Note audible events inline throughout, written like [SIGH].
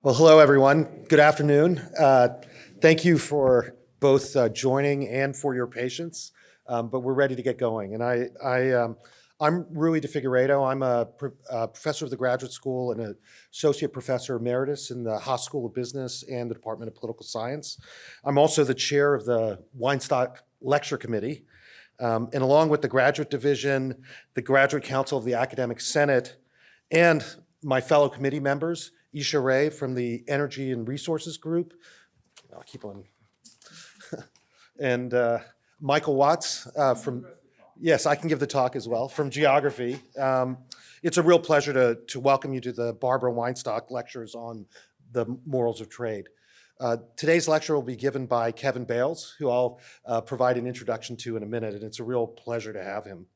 Well, hello, everyone. Good afternoon. Uh, thank you for both uh, joining and for your patience, um, but we're ready to get going. And I, I, um, I'm Rui de Figueiredo. I'm a, pro a, professor of the graduate school and an associate professor emeritus in the Haas School of Business and the Department of Political Science. I'm also the chair of the Weinstock Lecture Committee. Um, and along with the graduate division, the graduate council of the academic senate, and my fellow committee members, Isha Ray from the Energy and Resources Group. I'll keep on. [LAUGHS] and uh, Michael Watts uh, from, yes, I can give the talk as well, from Geography. Um, it's a real pleasure to, to welcome you to the Barbara Weinstock lectures on the morals of trade. Uh, today's lecture will be given by Kevin Bales, who I'll uh, provide an introduction to in a minute, and it's a real pleasure to have him.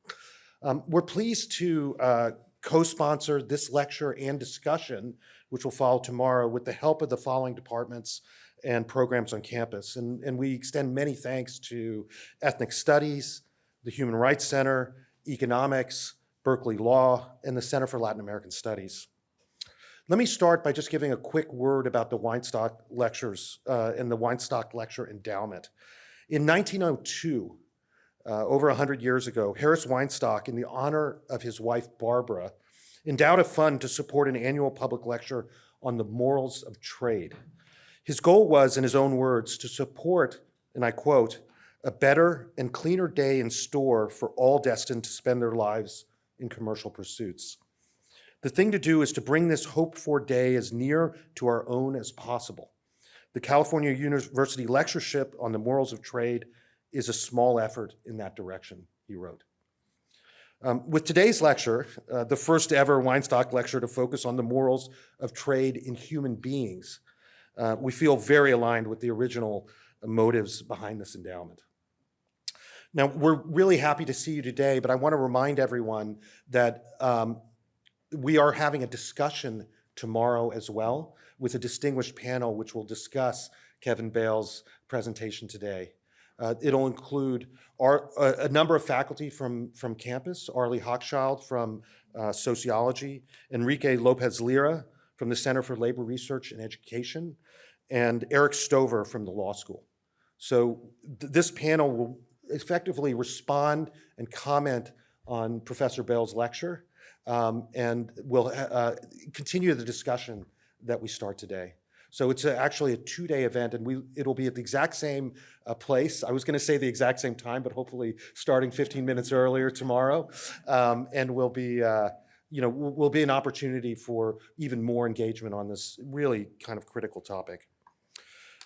Um, we're pleased to uh, co-sponsor this lecture and discussion which will follow tomorrow with the help of the following departments and programs on campus. And, and we extend many thanks to Ethnic Studies, the Human Rights Center, Economics, Berkeley Law, and the Center for Latin American Studies. Let me start by just giving a quick word about the Weinstock Lectures uh, and the Weinstock Lecture Endowment. In 1902, uh, over 100 years ago, Harris Weinstock, in the honor of his wife Barbara, endowed a fund to support an annual public lecture on the morals of trade. His goal was, in his own words, to support, and I quote, a better and cleaner day in store for all destined to spend their lives in commercial pursuits. The thing to do is to bring this hoped-for day as near to our own as possible. The California University Lectureship on the Morals of Trade is a small effort in that direction, he wrote. Um, with today's lecture, uh, the first ever Weinstock lecture to focus on the morals of trade in human beings, uh, we feel very aligned with the original motives behind this endowment. Now, we're really happy to see you today, but I want to remind everyone that um, we are having a discussion tomorrow as well with a distinguished panel which will discuss Kevin Bales' presentation today. Uh, it'll include our, a, number of faculty from, from campus, Arlie Hochschild from uh, sociology, Enrique Lopez Lira from the Center for Labor Research and Education, and Eric Stover from the law school. So th this panel will effectively respond and comment on Professor Bales' lecture um, and will uh, continue the discussion that we start today. So it's a, actually a two-day event, and we it'll be at the exact same uh, place. I was going to say the exact same time, but hopefully starting 15 minutes earlier tomorrow, um, and will be. Uh, you know, will be an opportunity for even more engagement on this really kind of critical topic.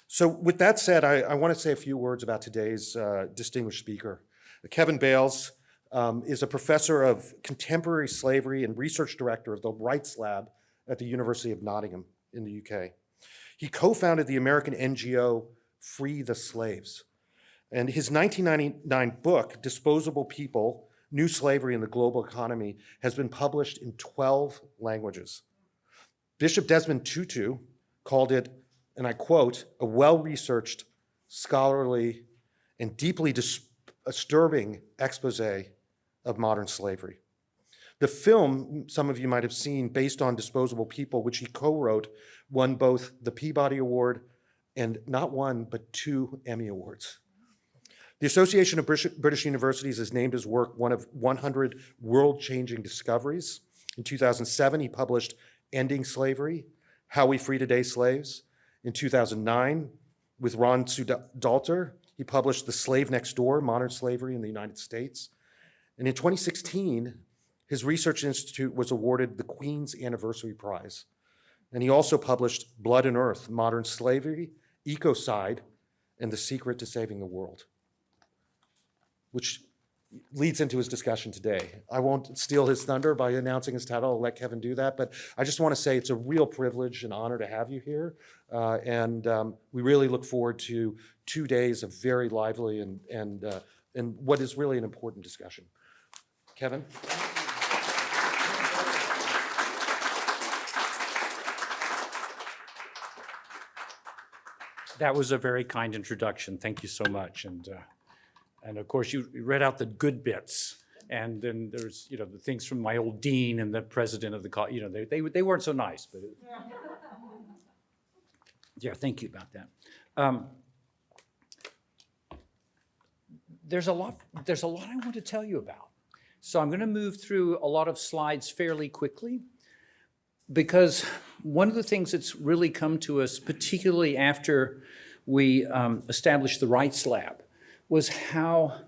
So with that said, I, I want to say a few words about today's uh, distinguished speaker. Kevin Bales um, is a professor of contemporary slavery and research director of the Rights Lab at the University of Nottingham in the UK. He co-founded the American NGO Free the Slaves. And his 1999 book, Disposable People, New Slavery in the Global Economy, has been published in 12 languages. Bishop Desmond Tutu called it, and I quote, a well-researched, scholarly, and deeply disturbing expose of modern slavery. The film, some of you might have seen, based on Disposable People, which he co-wrote, won both the Peabody Award and not one, but two Emmy Awards. The Association of British Universities has named his work one of 100 world-changing discoveries. In 2007, he published Ending Slavery, How We Free Today's Slaves. In 2009, with Ron Soodalter, he published The Slave Next Door, Modern Slavery in the United States. And in 2016, his research institute was awarded the Queen's Anniversary Prize. And he also published Blood and Earth, Modern Slavery, Ecocide, and The Secret to Saving the World, which leads into his discussion today. I won't steal his thunder by announcing his title. I'll let Kevin do that. But I just want to say it's a real privilege and honor to have you here. Uh, and um, we really look forward to two days of very lively and, and, uh, and what is really an important discussion. Kevin? That was a very kind introduction. Thank you so much. And, uh, and of course, you read out the good bits. And then there's, you know, the things from my old dean and the president of the college, you know, they, they, they weren't so nice, but. It, [LAUGHS] Yeah, thank you about that. Um, There's a lot, there's a lot I want to tell you about. So I'm going to move through a lot of slides fairly quickly because one of the things that's really come to us, particularly after we um, established the Rights Lab, was how,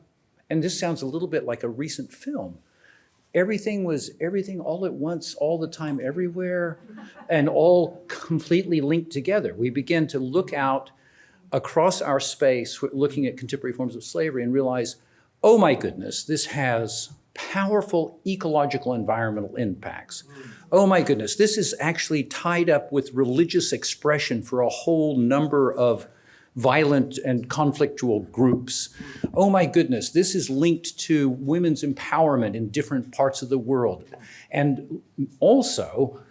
and this sounds a little bit like a recent film, everything was everything all at once, all the time, everywhere, and all completely linked together. We begin to look out across our space, looking at contemporary forms of slavery, and realize, oh my goodness, this has powerful ecological environmental impacts. Oh my goodness, this is actually tied up with religious expression for a whole number of violent and conflictual groups. Oh my goodness, this is linked to women's empowerment in different parts of the world. And also,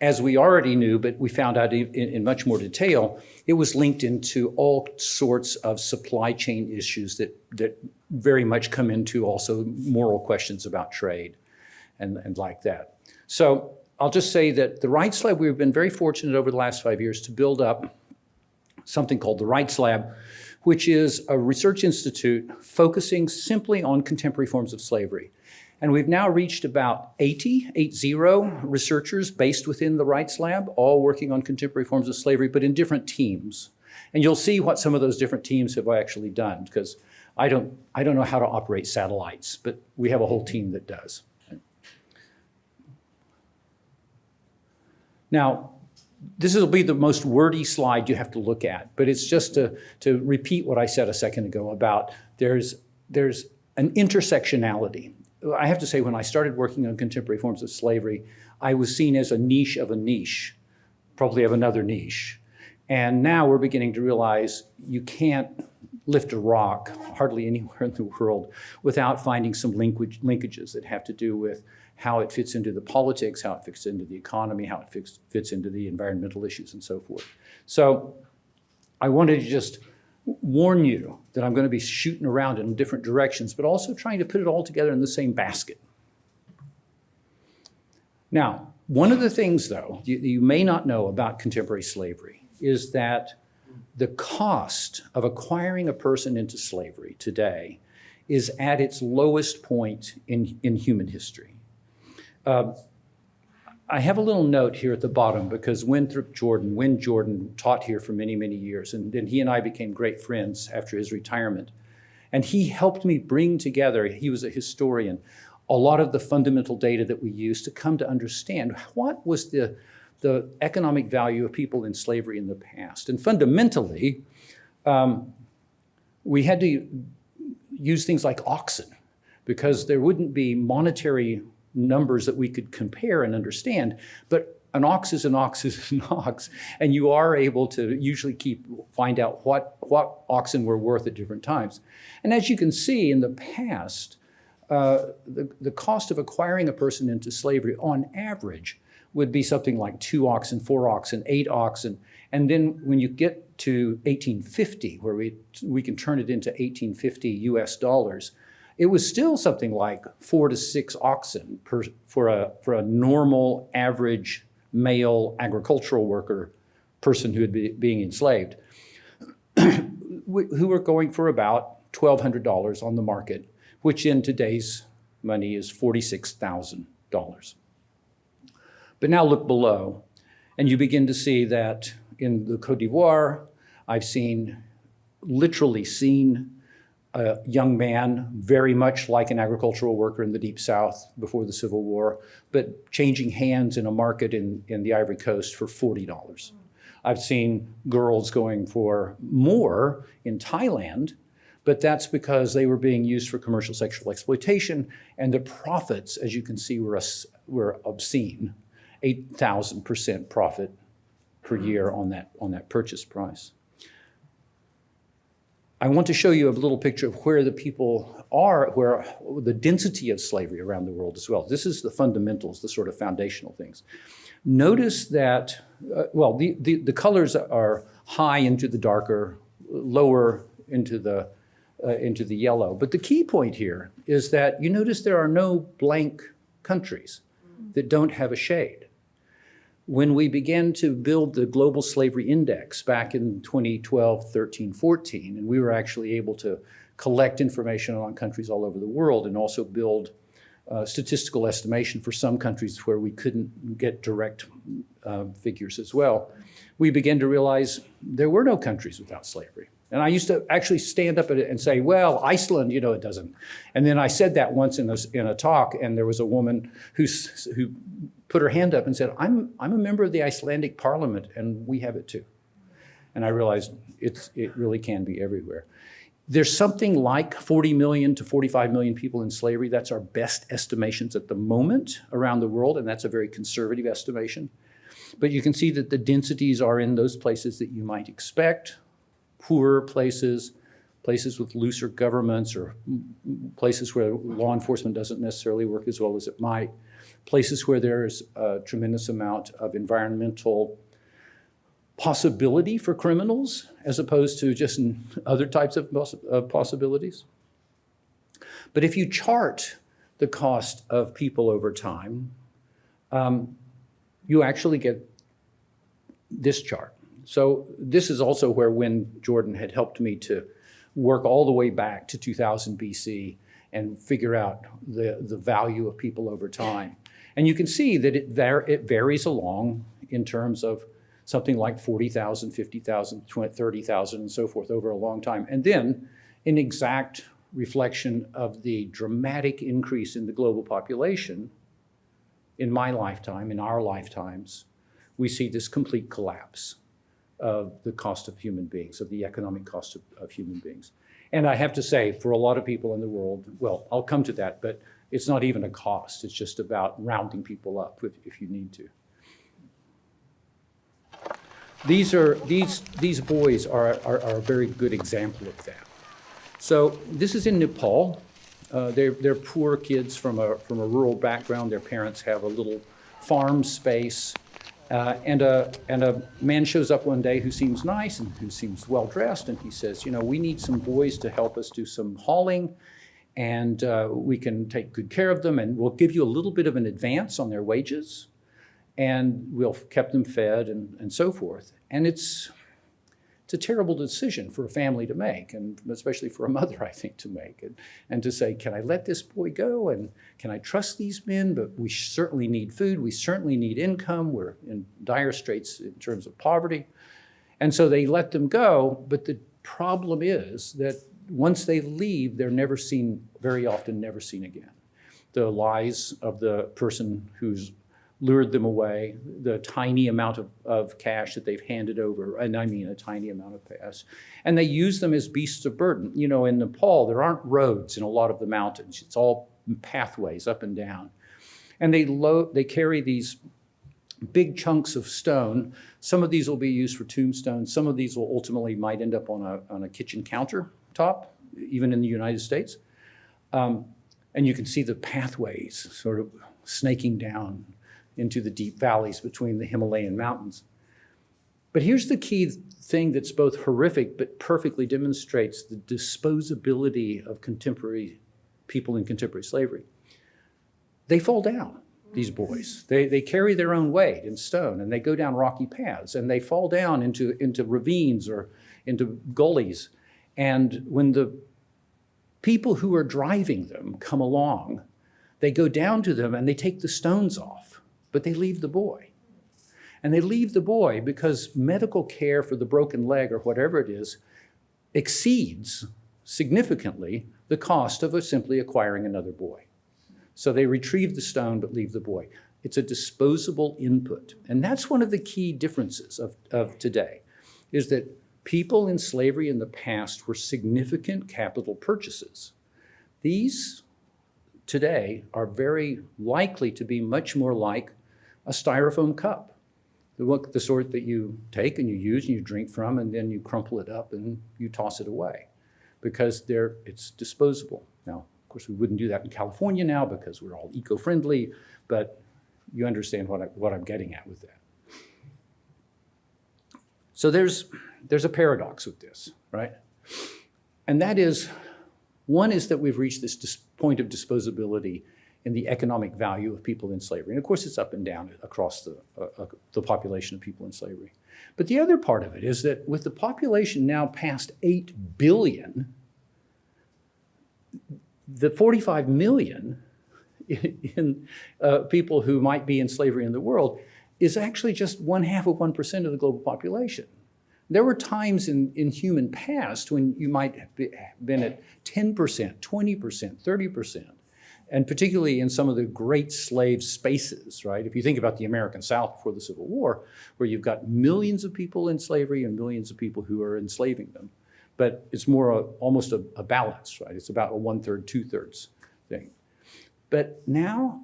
as we already knew, but we found out in, in much more detail, it was linked into all sorts of supply chain issues that, that very much come into also moral questions about trade and, and like that. So I'll just say that the Rights Lab, we've been very fortunate over the last five years to build up something called the Rights Lab, which is a research institute focusing simply on contemporary forms of slavery. And we've now reached about 80, 80 researchers based within the Rights Lab, all working on contemporary forms of slavery, but in different teams. And you'll see what some of those different teams have actually done, because I don't, I don't know how to operate satellites, but we have a whole team that does. Now, this will be the most wordy slide you have to look at, but it's just to, to repeat what I said a second ago about there's, there's an intersectionality. I have to say, when I started working on contemporary forms of slavery, I was seen as a niche of a niche, probably of another niche. And now we're beginning to realize you can't lift a rock hardly anywhere in the world without finding some linkage, linkages that have to do with how it fits into the politics, how it fits into the economy, how it fits, fits into the environmental issues and so forth. So I wanted to just warn you that I'm going to be shooting around in different directions, but also trying to put it all together in the same basket. Now, one of the things, though, you, you may not know about contemporary slavery is that the cost of acquiring a person into slavery today is at its lowest point in, in human history. Uh, I have a little note here at the bottom because Winthrop Jordan, Win Jordan taught here for many, many years, and then he and I became great friends after his retirement. And he helped me bring together, he was a historian, a lot of the fundamental data that we use to come to understand what was the, the economic value of people in slavery in the past. And fundamentally, um, we had to use things like oxen because there wouldn't be monetary numbers that we could compare and understand, but an ox is an ox is an [LAUGHS] ox, and you are able to usually keep find out what, what oxen were worth at different times. And as you can see in the past, uh, the, the cost of acquiring a person into slavery on average would be something like two oxen, four oxen, eight oxen. And then when you get to 1850, where we, we can turn it into 1850 US dollars, it was still something like four to six oxen per, for, a, for a normal average male agricultural worker person who had be being enslaved, [CLEARS THROAT] who were going for about $1,200 on the market, which in today's money is $46,000. But now look below, and you begin to see that in the Cote d'Ivoire, I've seen, literally seen a young man, very much like an agricultural worker in the Deep South before the Civil War, but changing hands in a market in, in the Ivory Coast for $40. I've seen girls going for more in Thailand, but that's because they were being used for commercial sexual exploitation, and the profits, as you can see, were, were obscene, 8,000% profit per year on that, on that purchase price. I want to show you a little picture of where the people are, where the density of slavery around the world as well. This is the fundamentals, the sort of foundational things. Notice that, uh, well, the, the, the, colors are high into the darker, lower into the, uh, into the yellow. But the key point here is that you notice there are no blank countries that don't have a shade. When we began to build the Global Slavery Index back in 2012, 13, 14, and we were actually able to collect information on countries all over the world and also build uh, statistical estimation for some countries where we couldn't get direct uh, figures as well, we began to realize there were no countries without slavery. And I used to actually stand up and say, well, Iceland, you know, it doesn't. And then I said that once in a, in a talk, and there was a woman who's, who put her hand up and said, I'm, I'm a member of the Icelandic parliament, and we have it too. And I realized it's, it really can be everywhere. There's something like 40 million to 45 million people in slavery. That's our best estimations at the moment around the world, and that's a very conservative estimation. But you can see that the densities are in those places that you might expect, poorer places, places with looser governments or places where law enforcement doesn't necessarily work as well as it might, places where there's a tremendous amount of environmental possibility for criminals as opposed to just other types of, poss of possibilities. But if you chart the cost of people over time, um, you actually get this chart. So this is also where Win Jordan had helped me to work all the way back to 2000 BC and figure out the, the value of people over time. And you can see that it, it varies along in terms of something like 40,000, 50,000, 30,000 and so forth over a long time. And then an exact reflection of the dramatic increase in the global population in my lifetime, in our lifetimes, we see this complete collapse of the cost of human beings, of the economic cost of, of human beings. And I have to say, for a lot of people in the world, well, I'll come to that, but it's not even a cost. It's just about rounding people up if, if you need to. These are these these boys are, are, are, a very good example of that. So this is in Nepal. Uh, they're they're poor kids from a from a rural background. Their parents have a little farm space, uh, and a and a man shows up one day who seems nice and who seems well dressed, and he says, you know, we need some boys to help us do some hauling, and uh, we can take good care of them, and we'll give you a little bit of an advance on their wages and we'll kept them fed and, and so forth. And it's, it's a terrible decision for a family to make, and especially for a mother, [LAUGHS] I think, to make. And, and to say, can I let this boy go? And can I trust these men? But we certainly need food. We certainly need income. We're in dire straits in terms of poverty. And so they let them go. But the problem is that once they leave, they're never seen, very often never seen again. The lies of the person who's lured them away, the tiny amount of, of cash that they've handed over, and I mean a tiny amount of cash, and they use them as beasts of burden. You know, in Nepal, there aren't roads in a lot of the mountains. It's all pathways up and down. And they, load, they carry these big chunks of stone. Some of these will be used for tombstones. Some of these will ultimately might end up on a, on a kitchen countertop, even in the United States. Um, and you can see the pathways sort of snaking down into the deep valleys between the Himalayan mountains. But here's the key thing that's both horrific but perfectly demonstrates the disposability of contemporary people in contemporary slavery. They fall down, these boys. They, they carry their own weight in stone and they go down rocky paths and they fall down into, into ravines or into gullies. And when the people who are driving them come along, they go down to them and they take the stones off but they leave the boy. And they leave the boy because medical care for the broken leg or whatever it is exceeds significantly the cost of simply acquiring another boy. So they retrieve the stone but leave the boy. It's a disposable input. And that's one of the key differences of, of today, is that people in slavery in the past were significant capital purchases. These today are very likely to be much more like a styrofoam cup, the, the sort that you take and you use and you drink from and then you crumple it up and you toss it away because they're, it's disposable. Now, of course, we wouldn't do that in California now because we're all eco-friendly, but you understand what, I, what I'm getting at with that. So there's, there's a paradox with this, right? And that is, one is that we've reached this point of disposability in the economic value of people in slavery. And of course, it's up and down across the, uh, uh, the population of people in slavery. But the other part of it is that with the population now past 8 billion, the 45 million [LAUGHS] in uh, people who might be in slavery in the world is actually just one half of 1% of the global population. There were times in, in human past when you might have been at 10%, 20%, 30%, and particularly in some of the great slave spaces, right? If you think about the American South before the Civil War, where you've got millions of people in slavery and millions of people who are enslaving them. But it's more a, almost a, a balance, right? It's about a one-third, two-thirds thing. But now,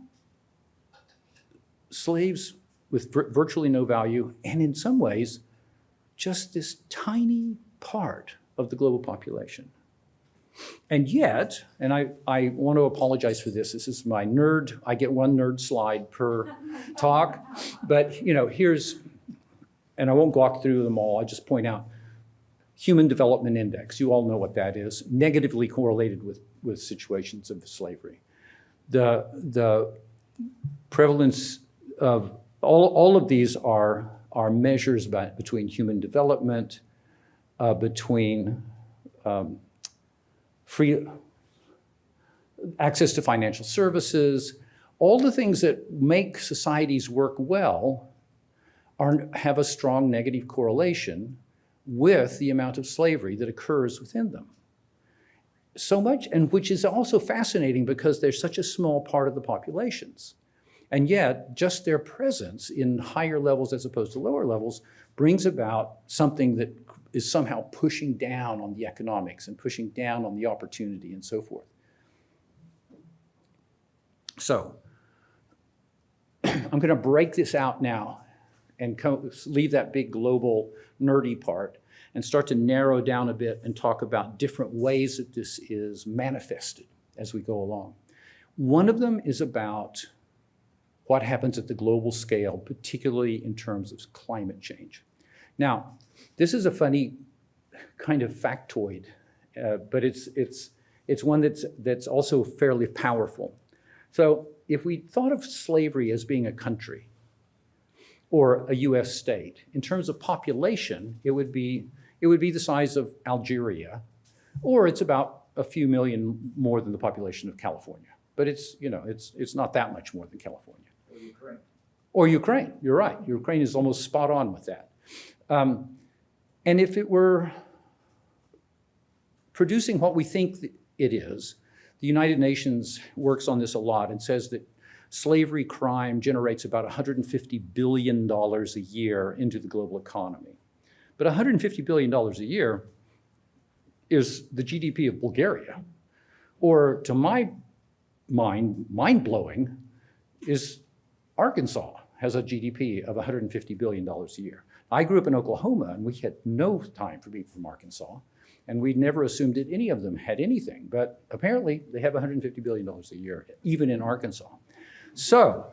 slaves with vir- virtually no value, and in some ways, just this tiny part of the global population. And yet, and I, I want to apologize for this, this is my nerd, I get one nerd slide per [LAUGHS] talk, but you know, here's, and I won't walk through them all, I'll just point out, Human Development Index, you all know what that is, negatively correlated with, with situations of slavery. The, the prevalence of, all, all of these are, are measures by, between human development, uh, between um, free access to financial services, all the things that make societies work well are, have a strong negative correlation with the amount of slavery that occurs within them. So much, and which is also fascinating because they're such a small part of the populations. And yet, just their presence in higher levels as opposed to lower levels brings about something that is somehow pushing down on the economics and pushing down on the opportunity and so forth. So, [CLEARS THROAT] I'm going to break this out now and leave that big global nerdy part and start to narrow down a bit and talk about different ways that this is manifested as we go along. One of them is about what happens at the global scale, particularly in terms of climate change. Now, this is a funny kind of factoid, uh, but it's, it's, it's one that's, that's also fairly powerful. So if we thought of slavery as being a country or a US state, in terms of population, it would be, it would be the size of Algeria, or it's about a few million more than the population of California. But it's, you know, it's, it's not that much more than California. Or Ukraine, you're right. Ukraine is almost spot on with that. Um, and if it were producing what we think it is, the United Nations works on this a lot and says that slavery crime generates about $150 billion a year into the global economy. But $150 billion a year is the GDP of Bulgaria. Or to my mind, mind blowing, is Arkansas has a GDP of $150 billion a year. I grew up in Oklahoma and we had no time for people from Arkansas. And we never assumed that any of them had anything. But apparently they have $150 billion a year, even in Arkansas. So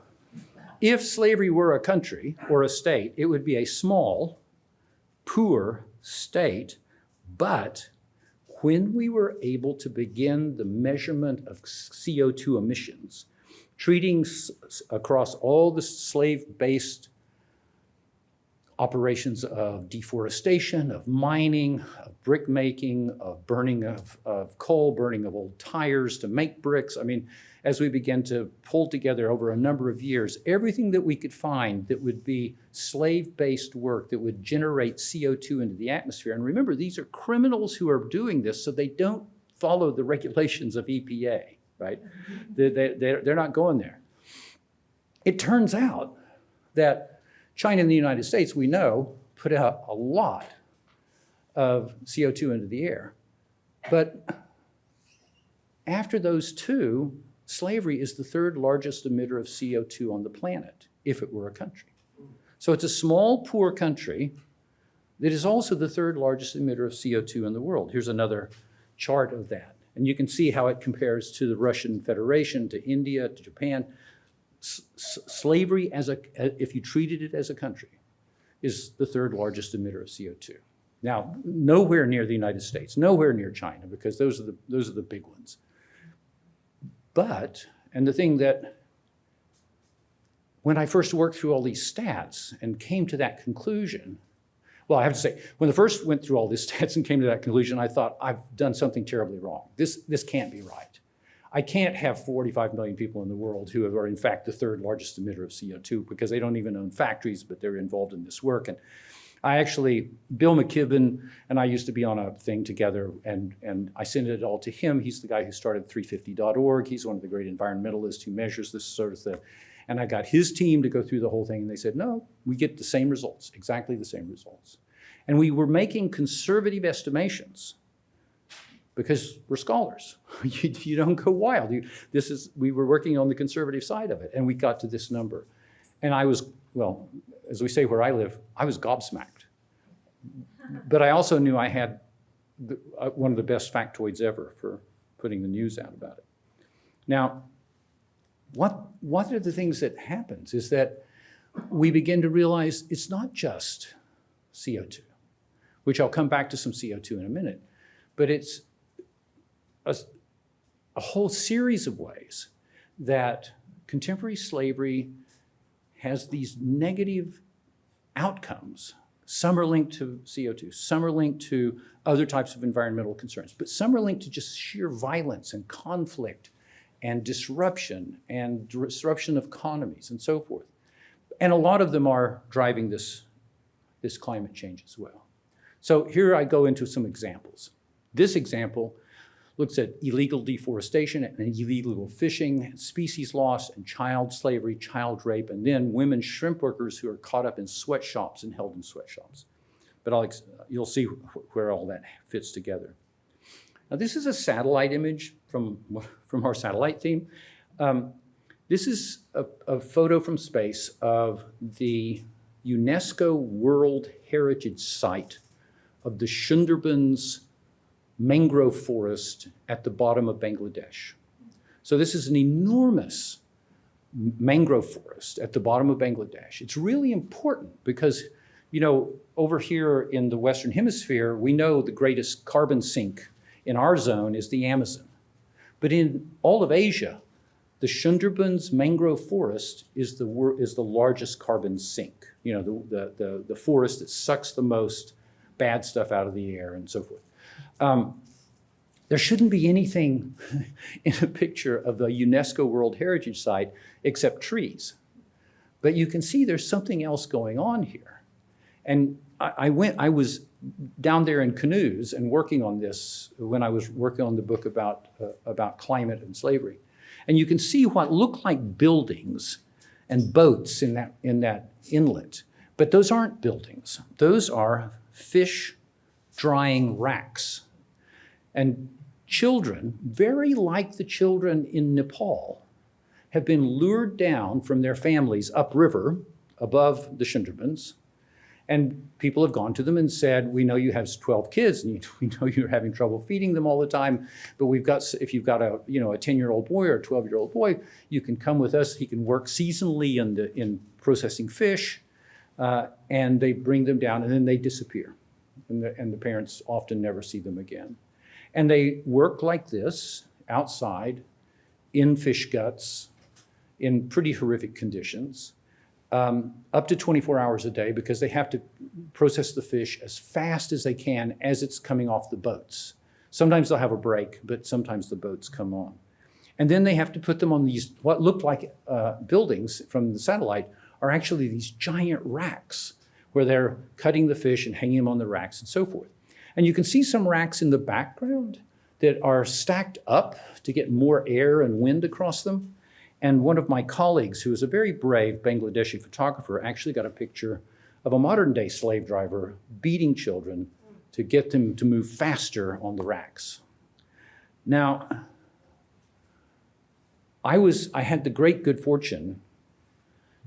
if slavery were a country or a state, it would be a small, poor state. But when we were able to begin the measurement of CO2 emissions, treating across all the slave-based operations of deforestation, of mining, of brick making, of burning of, of coal, burning of old tires to make bricks. I mean, as we began to pull together over a number of years, everything that we could find that would be slave-based work that would generate CO2 into the atmosphere. And remember, these are criminals who are doing this, so they don't follow the regulations of EPA, right? They, they, they're, they're not going there. It turns out that China and the United States, we know, put out a lot of CO2 into the air. But after those two, slavery is the third largest emitter of CO2 on the planet, if it were a country. So it's a small, poor country that is also the third largest emitter of CO2 in the world. Here's another chart of that. And you can see how it compares to the Russian Federation, to India, to Japan. S- slavery, as a, if you treated it as a country, is the third largest emitter of CO2. Now, nowhere near the United States, nowhere near China, because those are the, those are the big ones. But And the thing that, when I first worked through all these stats and came to that conclusion, well, I have to say, when I first went through all these [LAUGHS] stats and came to that conclusion, I thought, I've done something terribly wrong. This, this can't be right. I can't have 45 million people in the world who are in fact the third largest emitter of CO2 because they don't even own factories, but they're involved in this work. And I actually, Bill McKibben and I used to be on a thing together and, and I sent it all to him. He's the guy who started 350.org. He's one of the great environmentalists who measures this sort of thing. And I got his team to go through the whole thing and they said, no, we get the same results, exactly the same results. And we were making conservative estimations because we're scholars. [LAUGHS] You, you don't go wild. You, this is, we were working on the conservative side of it and we got to this number. And I was, well, as we say where I live, I was gobsmacked. But I also knew I had the, uh, one of the best factoids ever for putting the news out about it. Now, what, one of the things that happens is that we begin to realize it's not just CO2, which I'll come back to some CO2 in a minute, but it's a, a whole series of ways that contemporary slavery has these negative outcomes. Some are linked to CO2, some are linked to other types of environmental concerns, but some are linked to just sheer violence and conflict and disruption and disruption of economies and so forth. And a lot of them are driving this, this climate change as well. So here I go into some examples. This example looks at illegal deforestation and illegal fishing, species loss, and child slavery, child rape, and then women shrimp workers who are caught up in sweatshops and held in sweatshops. But I'll, you'll see where all that fits together. Now this is a satellite image from, from our satellite team. Um, this is a, a photo from space of the UNESCO World Heritage Site of the Sundarbans mangrove forest at the bottom of Bangladesh. So this is an enormous mangrove forest at the bottom of Bangladesh. It's really important because, you know, over here in the Western Hemisphere, we know the greatest carbon sink in our zone is the Amazon. But in all of Asia, the Sundarbans mangrove forest is the, is the largest carbon sink. You know, the, the, the, the forest that sucks the most bad stuff out of the air and so forth. Um, there shouldn't be anything [LAUGHS] in a picture of the UNESCO World Heritage Site except trees. But you can see there's something else going on here. And I, I went, I was down there in canoes and working on this when I was working on the book about, uh, about climate and slavery. And you can see what look like buildings and boats in that, in that inlet. But those aren't buildings. Those are fish drying racks. And children, very like the children in Nepal, have been lured down from their families upriver above the Sundarbans. And people have gone to them and said, we know you have 12 kids and you, [LAUGHS] we know you're having trouble feeding them all the time, but we've got, if you've got a, you know, a 10-year-old boy or a 12-year-old boy, you can come with us. He can work seasonally in, the, in processing fish, uh, and they bring them down and then they disappear. And the, and the parents often never see them again. And they work like this outside in fish guts in pretty horrific conditions, um, up to 24 hours a day because they have to process the fish as fast as they can as it's coming off the boats. Sometimes they'll have a break, but sometimes the boats come on. And then they have to put them on these, what look like uh, buildings from the satellite are actually these giant racks where they're cutting the fish and hanging them on the racks and so forth. And you can see some racks in the background that are stacked up to get more air and wind across them. And one of my colleagues, who is a very brave Bangladeshi photographer, actually got a picture of a modern day slave driver beating children to get them to move faster on the racks. Now, I was, I had the great good fortune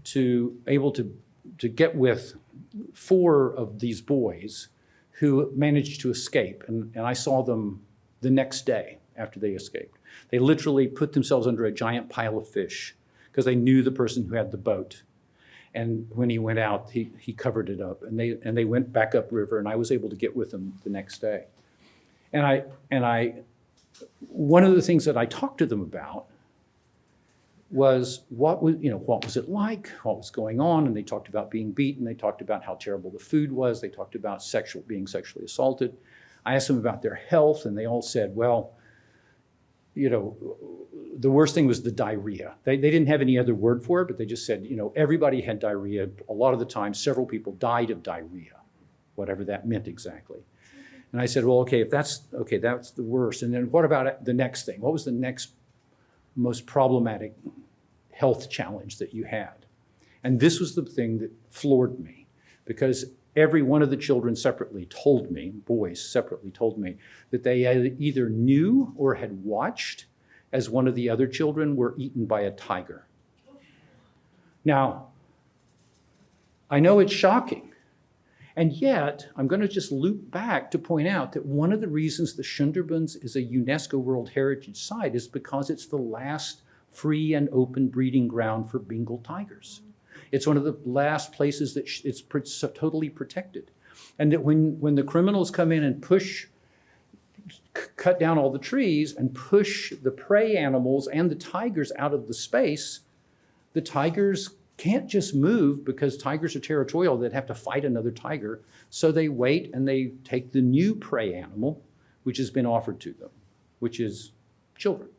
to able to, to get with four of these boys who managed to escape. And, and I saw them the next day after they escaped. They literally put themselves under a giant pile of fish because they knew the person who had the boat. And when he went out, he, he covered it up. And they, and they went back upriver, and I was able to get with them the next day. And I, and I, one of the things that I talked to them about was what was, you know, what was it like? What was going on? And they talked about being beaten. They talked about how terrible the food was. They talked about sexual, being sexually assaulted. I asked them about their health and they all said, well, you know, the worst thing was the diarrhea. They, they didn't have any other word for it, but they just said, you know, everybody had diarrhea. A lot of the time, several people died of diarrhea, whatever that meant exactly. And I said, well, okay, if that's, okay, that's the worst. And then what about the next thing? What was the next most problematic health challenge that you had? And this was the thing that floored me because every one of the children separately told me, boys separately told me, that they either knew or had watched as one of the other children were eaten by a tiger. Now, I know it's shocking. And yet, I'm going to just loop back to point out that one of the reasons the Sundarbans is a UNESCO World Heritage Site is because it's the last free and open breeding ground for Bengal tigers. It's one of the last places that it's so totally protected. And that when, when the criminals come in and push, cut down all the trees and push the prey animals and the tigers out of the space, the tigers can't just move because tigers are territorial. They'd have to fight another tiger. So they wait and they take the new prey animal, which has been offered to them, which is children.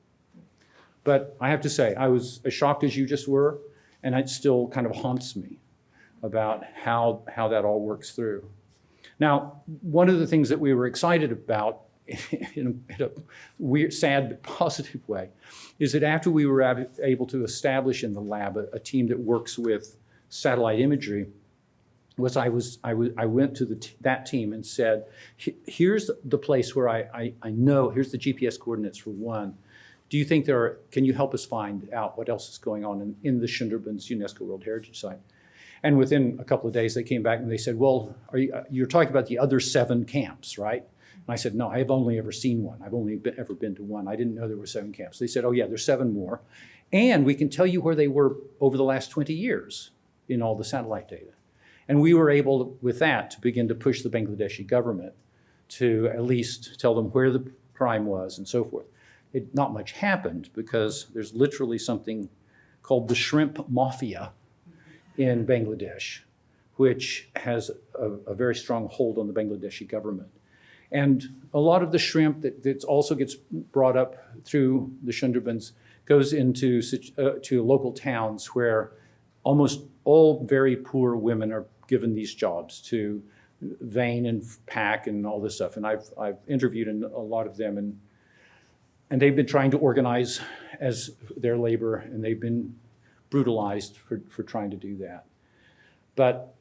But I have to say, I was as shocked as you just were, and it still kind of haunts me about how, how that all works through. Now, one of the things that we were excited about [LAUGHS] in a, in a weird, sad, but positive way, is that after we were ab- able to establish in the lab a, a team that works with satellite imagery, was I was I was I went to the that team and said, here's the place where I, I I know here's the GPS coordinates for one. Do you think there are? Can you help us find out what else is going on in, in the Sundarbans UNESCO World Heritage Site? And within a couple of days, they came back and they said, "Well, are you, uh, you're talking about the other seven camps, right?" And I said, "No, I've only ever seen one. I've only been, ever been to one. I didn't know there were seven camps." They said, "Oh yeah, there's seven more, and we can tell you where they were over the last 20 years in all the satellite data." And we were able, with that, to begin to push the Bangladeshi government to at least tell them where the crime was and so forth. It, not much happened because there's literally something called the shrimp mafia in Bangladesh, which has a, a very strong hold on the Bangladeshi government. And a lot of the shrimp that, that also gets brought up through the Sundarbans goes into uh, to local towns where almost all very poor women are given these jobs to vein and pack and all this stuff. And I've, I've interviewed a lot of them and, and they've been trying to organize as their labor and they've been brutalized for, for trying to do that. But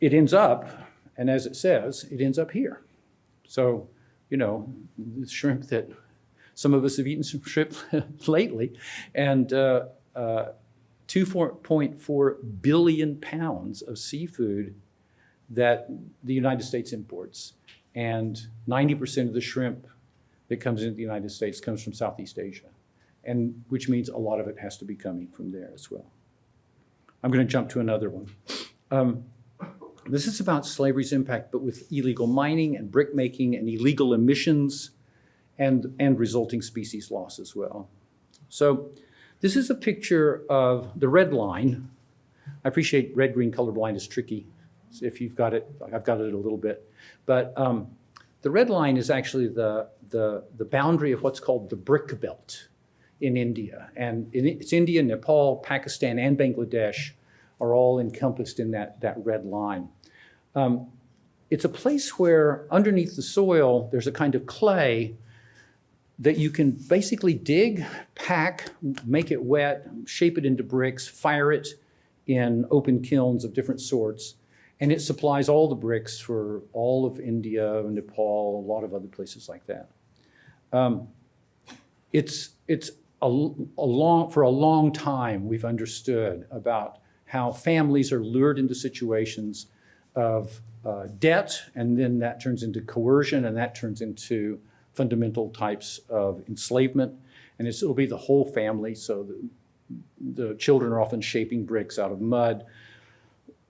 it ends up, and as it says, it ends up here. So, you know, the shrimp that some of us have eaten some shrimp [LAUGHS] lately, and uh, uh, 2.4 billion pounds of seafood that the United States imports. And 90% of the shrimp that comes into the United States comes from Southeast Asia, and which means a lot of it has to be coming from there as well. I'm going to jump to another one. Um, this is about slavery's impact, but with illegal mining and brick making and illegal emissions and, and resulting species loss as well. So this is a picture of the red line. I appreciate red-green colorblind is tricky. So If you've got it, I've got it a little bit. But um, the red line is actually the, the, the boundary of what's called the brick belt in India. And it's India, Nepal, Pakistan, and Bangladesh are all encompassed in that, that red line. Um, it's a place where underneath the soil, there's a kind of clay that you can basically dig, pack, make it wet, shape it into bricks, fire it in open kilns of different sorts, and it supplies all the bricks for all of India, Nepal, a lot of other places like that. Um, it's it's a, a long for a long time we've understood about how families are lured into situations of uh, debt, and then that turns into coercion, and that turns into fundamental types of enslavement. And it's, it'll be the whole family. So the, the children are often shaping bricks out of mud,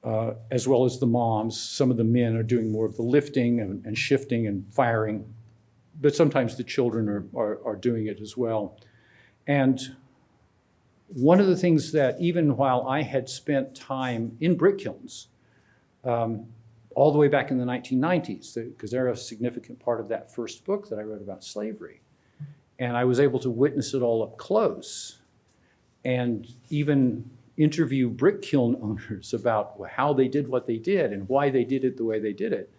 uh, as well as the moms. Some of the men are doing more of the lifting and, and shifting and firing, but sometimes the children are, are, are doing it as well. And one of the things that even while I had spent time in brick kilns, um, all the way back in the 1990s, because they're a significant part of that first book that I wrote about slavery. And I was able to witness it all up close and even interview brick kiln [LAUGHS] owners about how they did what they did and why they did it the way they did it.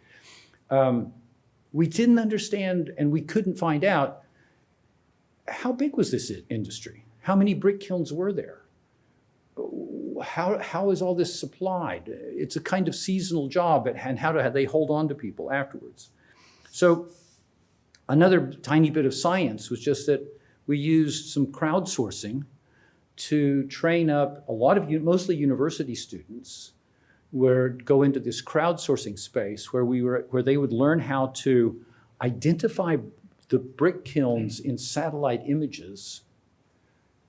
Um, we didn't understand and we couldn't find out how big was this industry? How many brick kilns were there? How, how is all this supplied? It's a kind of seasonal job and how do they hold on to people afterwards? So another tiny bit of science was just that we used some crowdsourcing to train up a lot of, mostly university students, where go into this crowdsourcing space where we were, where they would learn how to identify the brick kilns in satellite images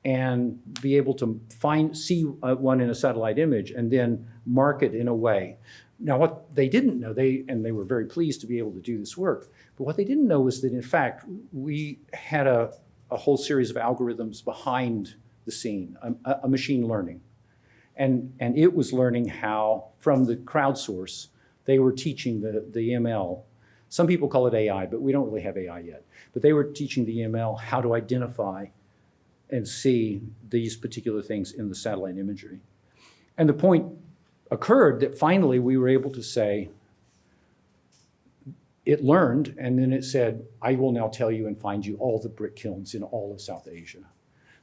and be able to find, see uh, one in a satellite image and then mark it in a way. Now, what they didn't know, they, and they were very pleased to be able to do this work, but what they didn't know was that in fact, we had a, a whole series of algorithms behind the scene, a- a machine learning. And, and it was learning how, from the crowdsource, they were teaching the, the ML. Some people call it AI, but we don't really have AI yet. But they were teaching the ML how to identify and see these particular things in the satellite imagery. And the point occurred that finally we were able to say, it learned, and then it said, I will now tell you and find you all the brick kilns in all of South Asia.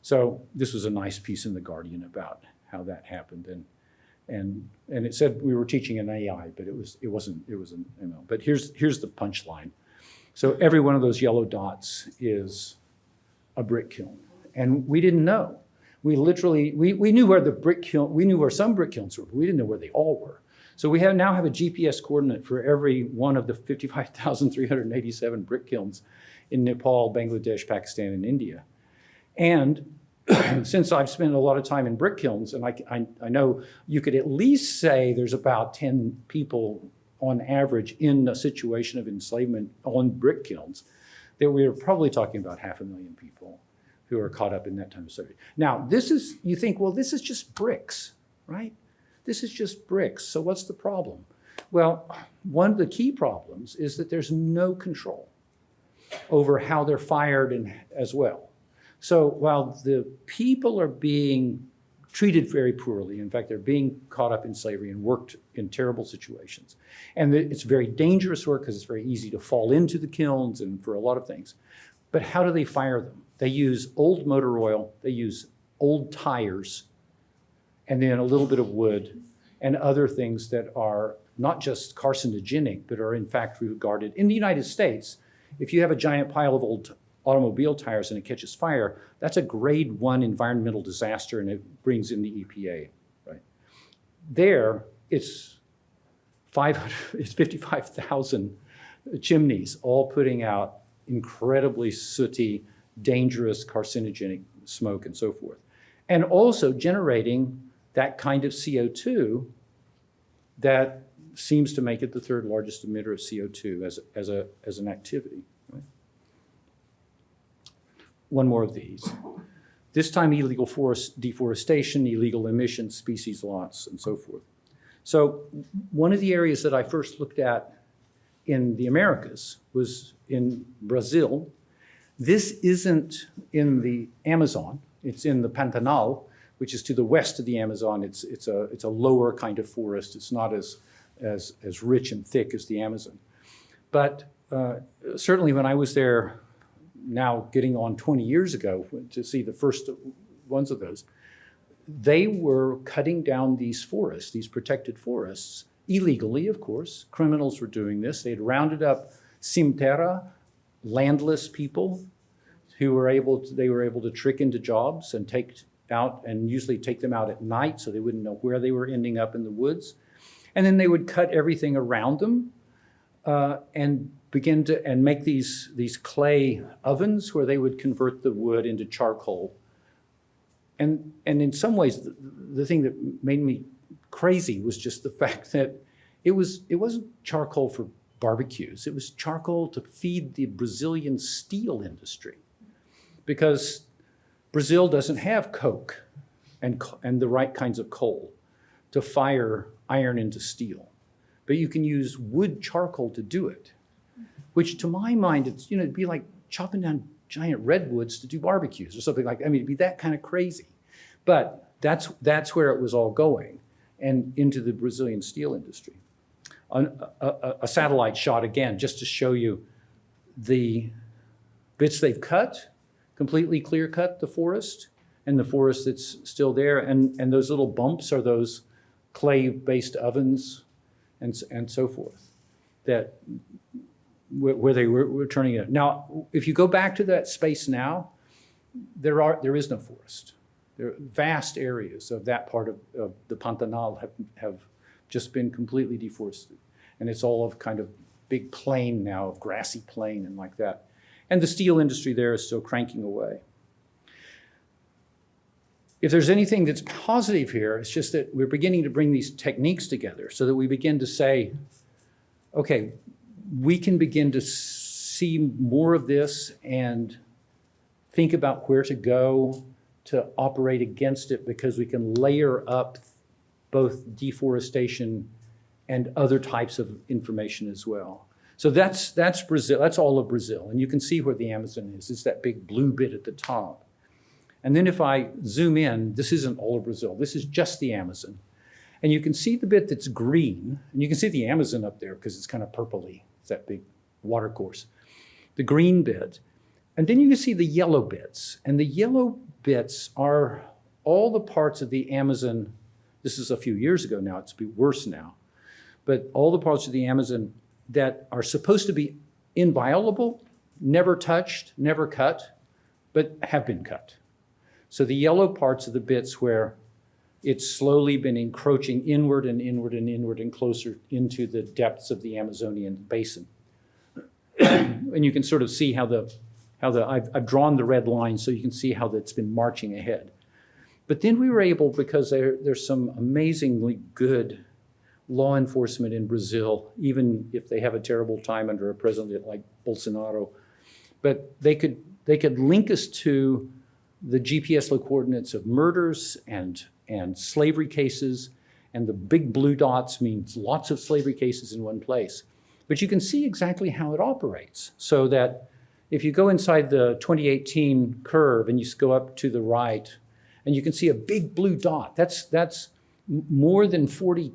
So this was a nice piece in The Guardian about how that happened. And, and, and it said we were teaching an AI, but it, was, it wasn't, it was an ML. But here's, here's the punchline. So every one of those yellow dots is a brick kiln. And we didn't know. We literally, we, we knew where the brick kiln, we knew where some brick kilns were, but we didn't know where they all were. So we have, now have a GPS coordinate for every one of the 55,387 brick kilns in Nepal, Bangladesh, Pakistan, and India. And [CLEARS THROAT] since I've spent a lot of time in brick kilns, and I, I, I know you could at least say there's about 10 people on average in a situation of enslavement on brick kilns, that we are probably talking about half a million people who are caught up in that time of slavery. Now, this is, you think, well, this is just bricks, right? This is just bricks, so what's the problem? Well, one of the key problems is that there's no control over how they're fired and as well. So while the people are being treated very poorly, in fact, they're being caught up in slavery and worked in terrible situations. And it's very dangerous work because it's very easy to fall into the kilns and for a lot of things. But how do they fire them? They use old motor oil, they use old tires, and then a little bit of wood and other things that are not just carcinogenic, but are in fact regarded, in the United States, if you have a giant pile of old automobile tires and it catches fire, that's a grade one environmental disaster and it brings in the EPA, right? There, it's 500, [LAUGHS] it's 55,000 chimneys, all putting out incredibly sooty, dangerous, carcinogenic smoke and so forth. And also generating that kind of CO2 that seems to make it the third largest emitter of CO2 as, as, a, as an activity. One more of these. This time illegal forest deforestation, illegal emissions, species loss, and so forth. So one of the areas that I first looked at in the Americas was in Brazil. This isn't in the Amazon, it's in the Pantanal, which is to the west of the Amazon. It's, it's, a, it's a lower kind of forest. It's not as, as, as rich and thick as the Amazon. But uh, certainly when I was there, now getting on 20 years ago, to see the first ones of those, they were cutting down these forests, these protected forests, illegally, of course. Criminals were doing this. They had rounded up sem-terra, landless people who were able to, they were able to trick into jobs and take out and usually take them out at night so they wouldn't know where they were ending up in the woods. And then they would cut everything around them uh, and begin to and make these these clay ovens where they would convert the wood into charcoal. And and in some ways, the, the thing that made me crazy was just the [LAUGHS] fact that it was it wasn't charcoal for barbecues. It was charcoal to feed the Brazilian steel industry, because Brazil doesn't have coke and, and the right kinds of coal to fire iron into steel. But you can use wood charcoal to do it, which to my mind, it's, you know, it'd be like chopping down giant redwoods to do barbecues or something like, that. I mean, it'd be that kind of crazy. But that's, that's where it was all going and into the Brazilian steel industry. A, a- a satellite shot again, just to show you the bits they've cut, completely clear cut the forest and the forest that's still there. And, and those little bumps are those clay-based ovens and, and so forth that where, they were, were turning it. Now, if you go back to that space now, there are, there is no forest. There are vast areas of that part of, of the Pantanal have, have just been completely deforested. And it's all of kind of big plain now, of grassy plain and like that. And the steel industry there is still cranking away. If there's anything that's positive here, it's just that we're beginning to bring these techniques together so that we begin to say, okay, we can begin to see more of this and think about where to go to operate against it because we can layer up both deforestation and other types of information as well. So that's, that's Brazil, that's all of Brazil. And you can see where the Amazon is. It's that big blue bit at the top. And then if I zoom in, this isn't all of Brazil. This is just the Amazon. And you can see the bit that's green, and you can see the Amazon up there because it's kind of purpley. It's that big water course. The green bit. And then you can see the yellow bits. And the yellow bits are all the parts of the Amazon. This is a few years ago now, it's be worse now. But all the parts of the Amazon that are supposed to be inviolable, never touched, never cut, but have been cut. So the yellow parts are the bits where it's slowly been encroaching inward and inward and inward and closer into the depths of the Amazonian basin. [CLEARS THROAT] And you can sort of see how the, how the, I've, I've drawn the red line so you can see how that's been marching ahead. But then we were able, because there, there's some amazingly good law enforcement in Brazil, even if they have a terrible time under a president like Bolsonaro, but they could, they could link us to the GPS coordinates of murders and, and slavery cases, and the big blue dots means lots of slavery cases in one place. But you can see exactly how it operates, so that if you go inside the 2018 curve and you go up to the right, and you can see a big blue dot, that's, that's more than 40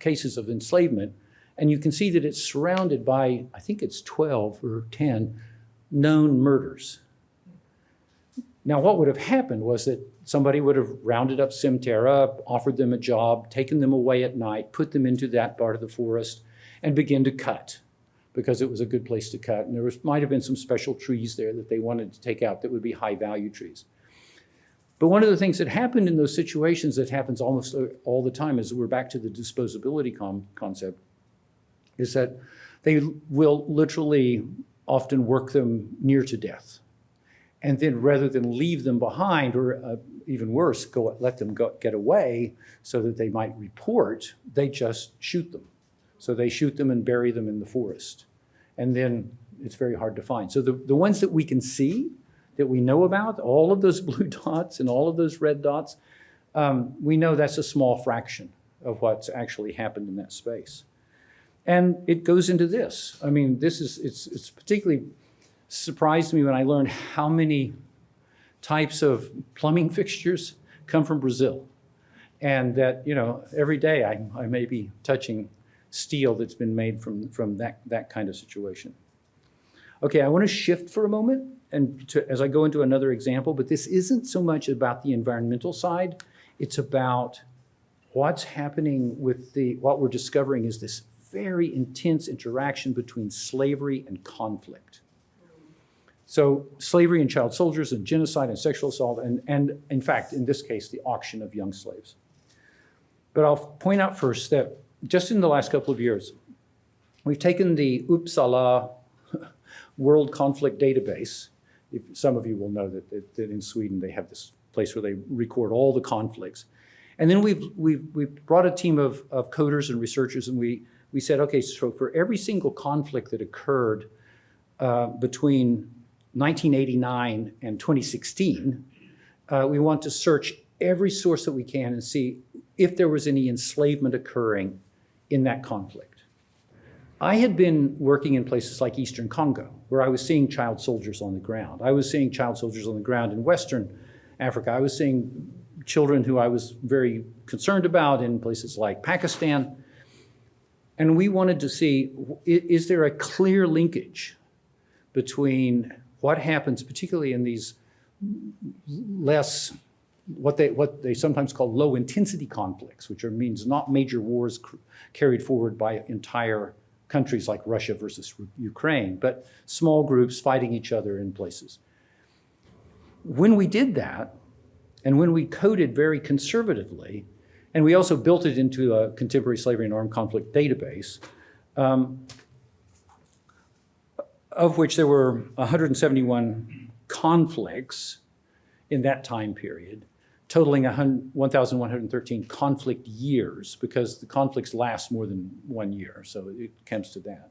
cases of enslavement, and you can see that it's surrounded by, I think it's 12 or 10 known murders. Now, what would have happened was that somebody would have rounded up sem-terra, offered them a job, taken them away at night, put them into that part of the forest, and begin to cut because it was a good place to cut. And there was, might have been some special trees there that they wanted to take out that would be high value trees. But one of the things that happened in those situations that happens almost all the time is we're back to the disposability concept is that they will literally often work them near to death. And then rather than leave them behind, or uh, even worse, go, let them go, get away so that they might report, they just shoot them. So they shoot them and bury them in the forest. And then it's very hard to find. So the, the ones that we can see, that we know about, all of those [LAUGHS] blue dots and all of those red dots, um, we know that's a small fraction of what's actually happened in that space. And it goes into this. I mean, this is, it's, it's particularly surprised me when I learned how many types of plumbing [LAUGHS] fixtures come from Brazil. And that, you know, every day I, I may be touching steel that's been made from, from that, that kind of situation. Okay, I want to shift for a moment and to, as I go into another example, but this isn't so much about the environmental side. It's about what's happening with the, what we're discovering is this very intense interaction between slavery and conflict. So slavery and child soldiers and genocide and sexual assault and, and in fact, in this case, the auction of young slaves. But I'll point out first that just in the last couple of years, we've taken the Uppsala [LAUGHS] World Conflict Database. If, some of you will know that, that, that in Sweden they have this place where they record all the conflicts. And then we've, we've, we've brought a team of, of coders and researchers and we, we said, okay, so for every single conflict that occurred uh, between 1989 and 2016, uh, we want to search every source that we can and see if there was any enslavement occurring in that conflict. I had been working in places like Eastern Congo, where I was seeing child soldiers on the ground. I was seeing child soldiers on the ground in Western Africa. I was seeing children who I was very concerned about in places like Pakistan. And we wanted to see, is there a clear linkage between what happens, particularly in these less, what they, what they sometimes call low-intensity conflicts, which are, means not major wars carried forward by entire countries like Russia versus Ukraine, but small groups fighting each other in places. When we did that, and when we coded very conservatively, and we also built it into a contemporary slavery and armed conflict database, um, of which there were 171 conflicts in that time period, totaling 1,113 conflict years, because the conflicts last more than one year, so it comes to that.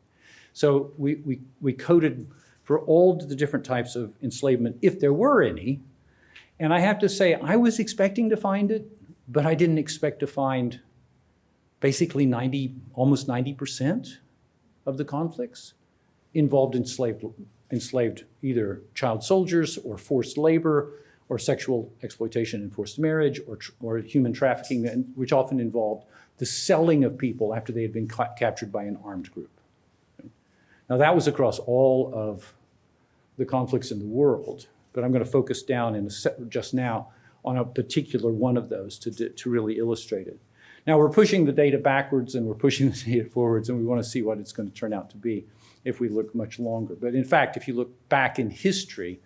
So we, we, we coded for all the different types of enslavement, if there were any, and I have to say, I was expecting to find it, but I didn't expect to find basically 90, almost 90% of the conflicts involved enslaved, enslaved either child soldiers or forced labor or sexual exploitation and forced marriage or, or human trafficking, which often involved the selling of people after they had been ca- captured by an armed group. Now, that was across all of the conflicts in the world, but I'm going to focus down in just now on a particular one of those to, to really illustrate it. Now, we're pushing the data backwards and we're pushing the data forwards, and we want to see what it's going to turn out to be if we look much longer. But in fact, if you look back in history,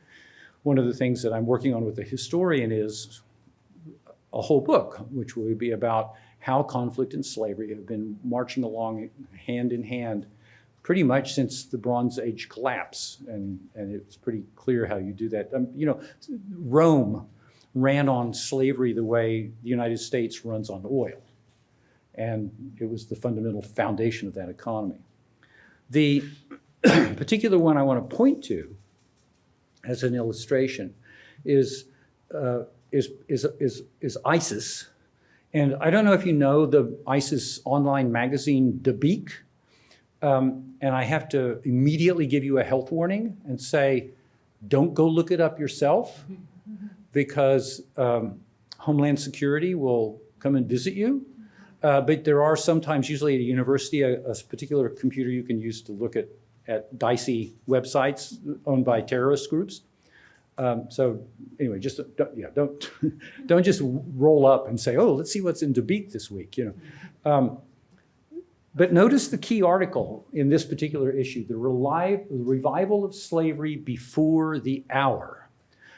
one of the things that I'm working on with a historian is a whole book, which will be about how conflict and slavery have been marching along hand in hand pretty much since the Bronze Age collapse. And, and it's pretty clear how you do that. Um, you know, Rome ran on slavery the way the United States runs on oil. And it was the fundamental foundation of that economy. The [CLEARS THROAT] particular one I want to point to as an illustration is, uh, is, is, is, is ISIS. And I don't know if you know the ISIS online magazine, Dabiq. Um, and I have to immediately give you a health warning and say, don't go look it up yourself [LAUGHS] because um, Homeland Security will come and visit you. Uh, but there are sometimes, usually at a university, a, a particular computer you can use to look at, at dicey websites owned by terrorist groups. Um, so anyway, just don't, yeah, don't [LAUGHS] don't just roll up and say, oh, let's see what's in Dabiq this week, you know. Um, but notice the key article in this particular issue: the revival of slavery before the hour.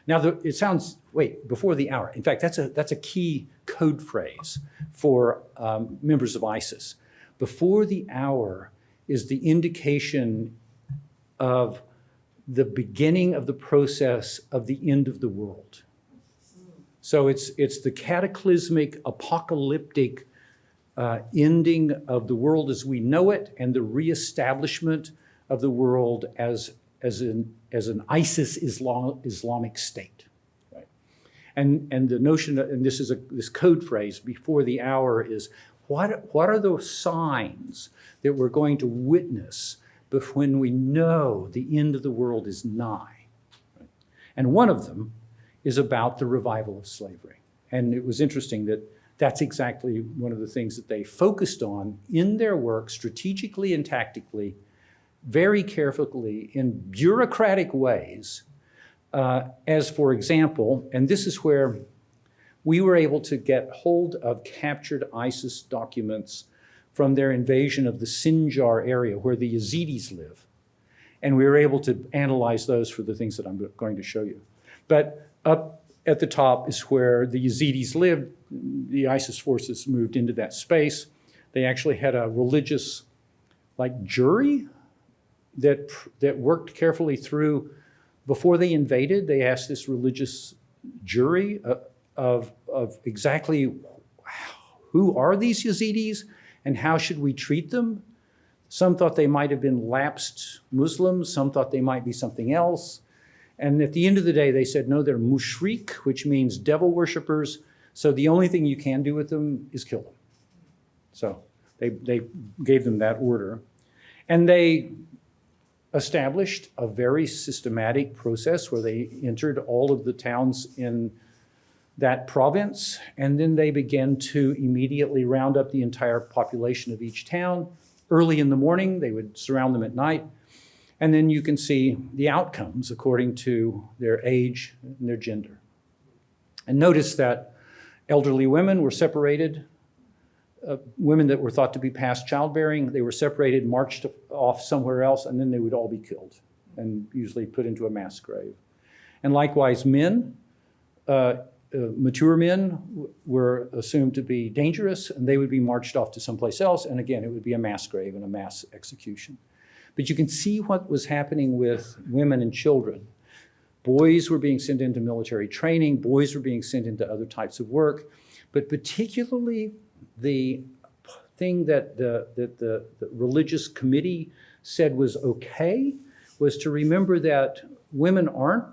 Now, the, it sounds wait before the hour. In fact, that's a that's a key code phrase for um, members of ISIS. Before the hour is the indication of the beginning of the process of the end of the world. So it's, it's the cataclysmic, apocalyptic uh, ending of the world as we know it and the reestablishment of the world as, as, an, as an ISIS Islam, Islamic state. Right? And, and the notion, and this is a, this code phrase, before the hour is, what, what are those signs that we're going to witness but when we know the end of the world is nigh. And one of them is about the revival of slavery. And it was interesting that that's exactly one of the things that they focused on in their work, strategically and tactically, very carefully, in bureaucratic ways. Uh, as, for example, and this is where we were able to get hold of captured ISIS documents from their invasion of the Sinjar area where the Yazidis live. And we were able to analyze those for the things that I'm going to show you. But up at the top is where the Yazidis lived. The ISIS forces moved into that space. They actually had a religious, like, jury that, that worked carefully through. Before they invaded, they asked this religious jury uh, of, of exactly who are these Yazidis and how should we treat them? Some thought they might have been lapsed Muslims, some thought they might be something else. And at the end of the day, they said, no, they're mushrik, which means devil worshippers. So the only thing you can do with them is kill them. So they, they gave them that order. And they established a very systematic process where they entered all of the towns in that province, and then they began to immediately round up the entire population of each town. Early in the morning, they would surround them at night, and then you can see the outcomes according to their age and their gender. And notice that elderly women were separated. Uh, women that were thought to be past childbearing, they were separated, marched off somewhere else, and then they would all be killed and usually put into a mass grave. And likewise, men, uh, uh, mature men were assumed to be dangerous, and they would be marched off to someplace else, and again, it would be a mass grave and a mass execution. But you can see what was happening with women and children. Boys were being sent into military training, boys were being sent into other types of work, but particularly the thing that the, that the, the religious committee said was okay was to remember that women aren't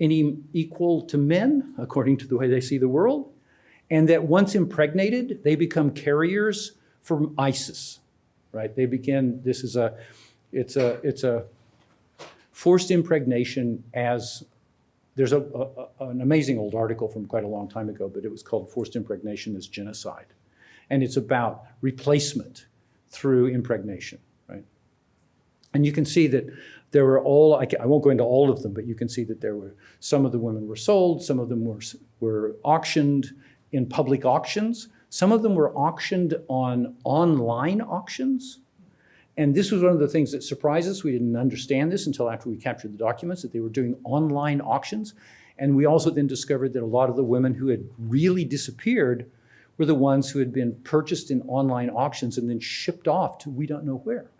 any equal to men, according to the way they see the world, and that once impregnated, they become carriers for ISIS, right? They begin, this is a, it's a, it's a forced impregnation as, there's a, a- an amazing old article from quite a long time ago, but it was called Forced Impregnation as Genocide. And it's about replacement through impregnation, right? And you can see that there were all, I I won't go into all of them, but you can see that there were, some of the women were sold, some of them were, were auctioned in public auctions. Some of them were auctioned on online auctions. And this was one of the things that surprised us. We didn't understand this until after we captured the documents, that they were doing online auctions. And we also then discovered that a lot of the women who had really disappeared were the ones who had been purchased in online auctions and then shipped off to we don't know where.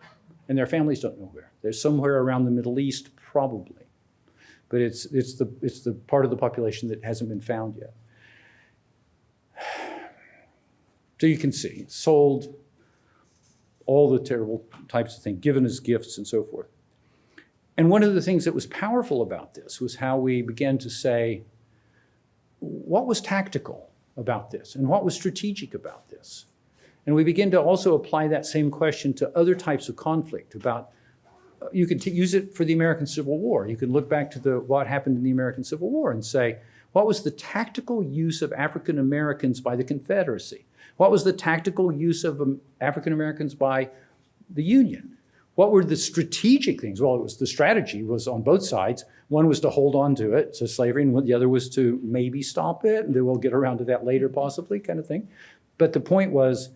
And their families don't know where. They're somewhere around the Middle East, probably. But it's, it's, the, it's the part of the population that hasn't been found yet. So you can see, sold, all the terrible types of things, given as gifts and so forth. And one of the things that was powerful about this was how we began to say, what was tactical about this and what was strategic about this? And we begin to also apply that same question to other types of conflict about, uh, you t- use it for the American Civil War. You can look back to the, what happened in the American Civil War and say, what was the tactical use of African Americans by the Confederacy? What was the tactical use of um, African Americans by the Union? What were the strategic things? Well, it was the strategy was on both sides. One was to hold on to it, so slavery, and the other was to maybe stop it, and we'll get around to that later, possibly, kind of thing. But the point was,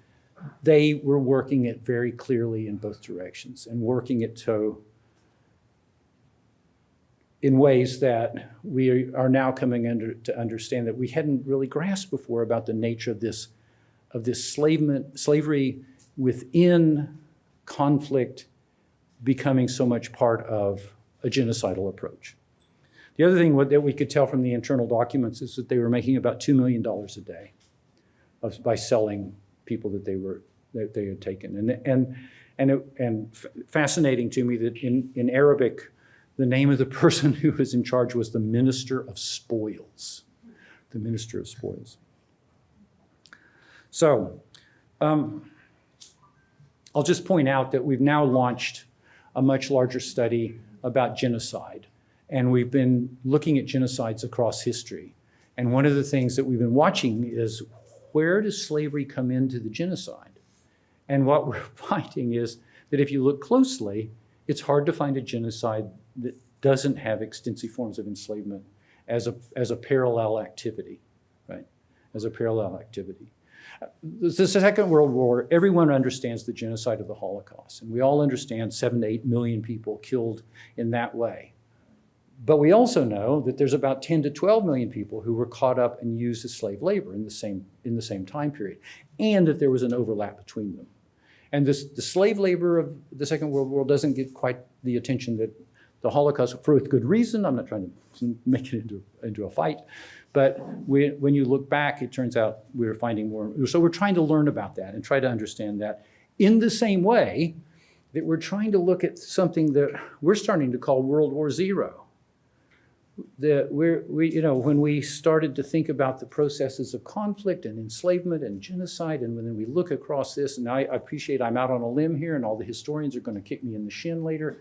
they were working it very clearly in both directions and working it to in ways that we are now coming under to understand that we hadn't really grasped before about the nature of this of this slavery within conflict becoming so much part of a genocidal approach. The other thing that we could tell from the internal documents is that they were making about $2 million a day of, by selling people that they were, that they had taken. And, and, and, it, and fascinating to me that in, in Arabic, the name of the [LAUGHS] person who was in charge was the Minister of Spoils. The Minister of Spoils. So, um, I'll just point out that we've now launched a much larger study about genocide. And we've been looking at genocides across history. And one of the things that we've been watching is where does slavery come into the genocide? And what we're [LAUGHS] finding is that if you look closely, it's hard to find a genocide that doesn't have extensive forms of enslavement as a, as a parallel activity, right? As a parallel activity. The Second World War, everyone understands the genocide of the Holocaust, and we all understand seven to eight million people killed in that way. But we also know that there's about 10 to 12 million people who were caught up and used as slave labor in the same, in the same time period, and that there was an overlap between them. And this, the slave labor of the Second World War doesn't get quite the attention that the Holocaust, for good reason, I'm not trying to make it into, into a fight, but we, when you look back, it turns out we're finding more. So we're trying to learn about that and try to understand that in the same way that we're trying to look at something that we're starting to call World War Zero. the, we're, we, you know, when we started to think about the processes of conflict and enslavement and genocide, and when we look across this, and I appreciate I'm out on a limb here, and all the historians are gonna kick me in the shin later,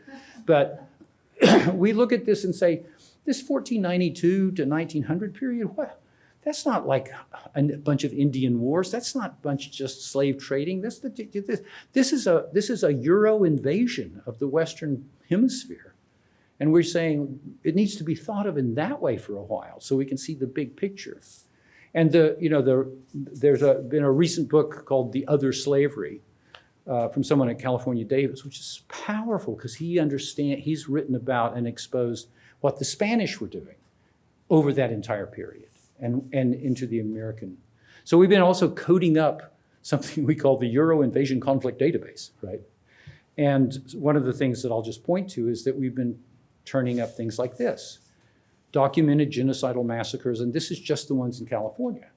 but [CLEARS THROAT] we look at this and say, this 1492 to 1900 period, what? That's not like a bunch of Indian wars. That's not a bunch of just slave trading. That's the, this, this is a this is a Euro invasion of the Western Hemisphere, and we're saying it needs to be thought of in that way for a while, so we can see the big picture. And the you know the there's a, been a recent book called The Other Slavery, uh, from someone at California Davis, which is powerful because he understand he's written about and exposed what the Spanish were doing over that entire period and, and into the American. So we've been also coding up something [LAUGHS] we call the Euro Invasion Conflict Database, right? And one of the things that I'll just point to is that we've been turning up things like this. Documented genocidal massacres, and this is just the ones in California.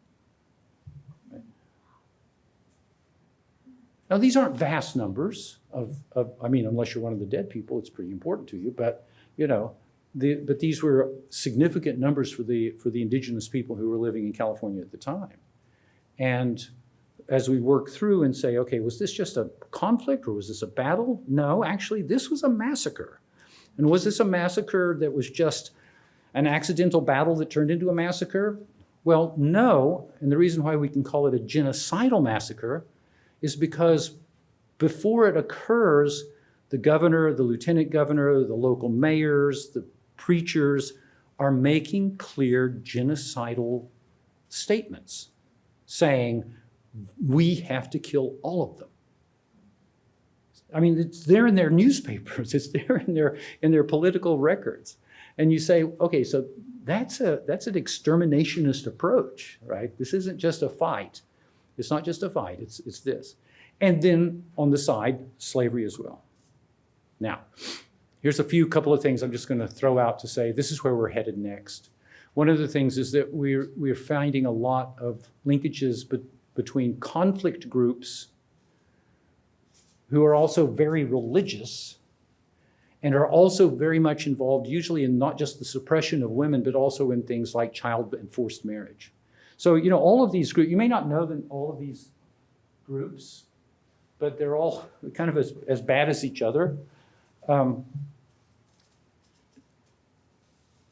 Now, these aren't vast numbers of, of, I mean, unless you're one of the dead people, it's pretty important to you, but, you know, the, but these were significant numbers for the, for the indigenous people who were living in California at the time. And as we work through and say, okay, was this just a conflict or was this a battle? No, actually, this was a massacre. And was this a massacre that was just an accidental battle that turned into a massacre? Well, no. And the reason why we can call it a genocidal massacre is because before it occurs, the governor, the lieutenant governor, the local mayors, the preachers are making clear genocidal statements saying, we have to kill all of them. I mean, it's there in their newspapers, [LAUGHS] it's there in their, in their political records. And you say, okay, so that's, a, that's an exterminationist approach, right? This isn't just a fight. It's not just a fight, it's, it's this. And then on the side, slavery as well. Now, here's a few couple of things I'm just going to throw out to say this is where we're headed next. One of the things is that we're, we're finding a lot of linkages be, between conflict groups who are also very religious and are also very much involved usually in not just the suppression of women, but also in things like child and forced marriage. So, you know, all of these groups, you may not know that all of these groups, but they're all kind of as, as bad as each other. Um,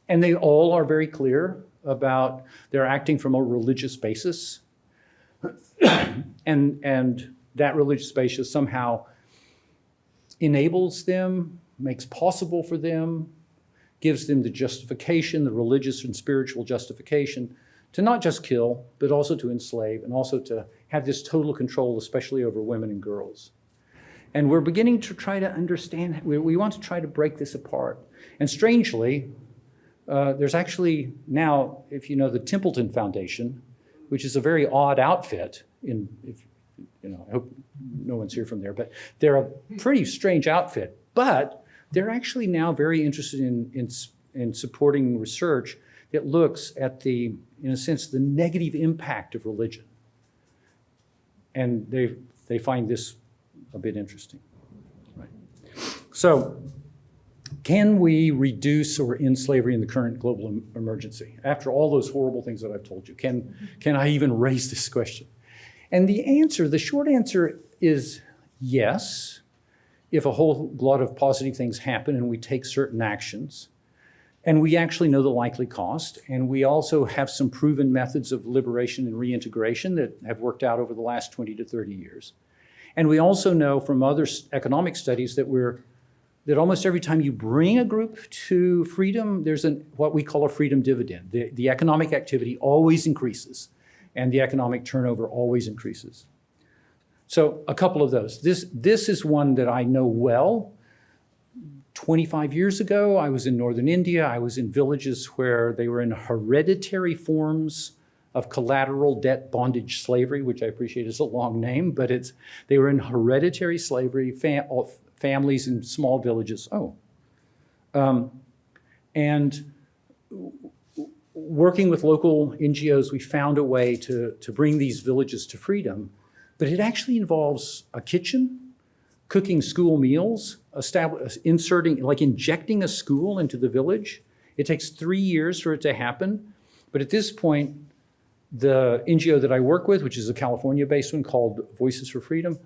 and they all are very clear about they're acting from a religious basis. and, and that religious basis somehow enables them, makes possible for them, gives them the justification, the religious and spiritual justification to not just kill, but also to enslave and also to have this total control, especially over women and girls. And we're beginning to try to understand, we, we want to try to break this apart. And strangely, uh, there's actually now, if you know the Templeton Foundation, which is a very odd outfit in, if, you know, I hope no one's here from there, but they're a pretty strange outfit. But they're actually now very interested in, in, in supporting research that looks at the, in a sense, the negative impact of religion. And they, they find this a bit interesting. Right. So can we reduce or end slavery in the current global em emergency? After all those horrible things that I've told you, can, can I even raise this question? And the answer, the short answer is yes, if a whole lot of positive things happen and we take certain actions. And we actually know the likely cost. And we also have some proven methods of liberation and reintegration that have worked out over the last 20 to 30 years. And we also know from other economic studies that we're that almost every time you bring a group to freedom, there's an, what we call a freedom dividend. The, the economic activity always increases and the economic turnover always increases. So a couple of those. This, this is one that I know well. 25 years ago, I was in northern India. I was in villages where they were in hereditary forms of collateral debt bondage slavery, which I appreciate is a long name, but it's, they were in hereditary slavery, fam families in small villages. Oh. Um, and working with local NGOs, we found a way to, to bring these villages to freedom, but it actually involves a kitchen, cooking school meals, inserting, like injecting a school into the village. It takes three years for it to happen, but at this point, the NGO that I work with, which is a California-based one called Voices for Freedom,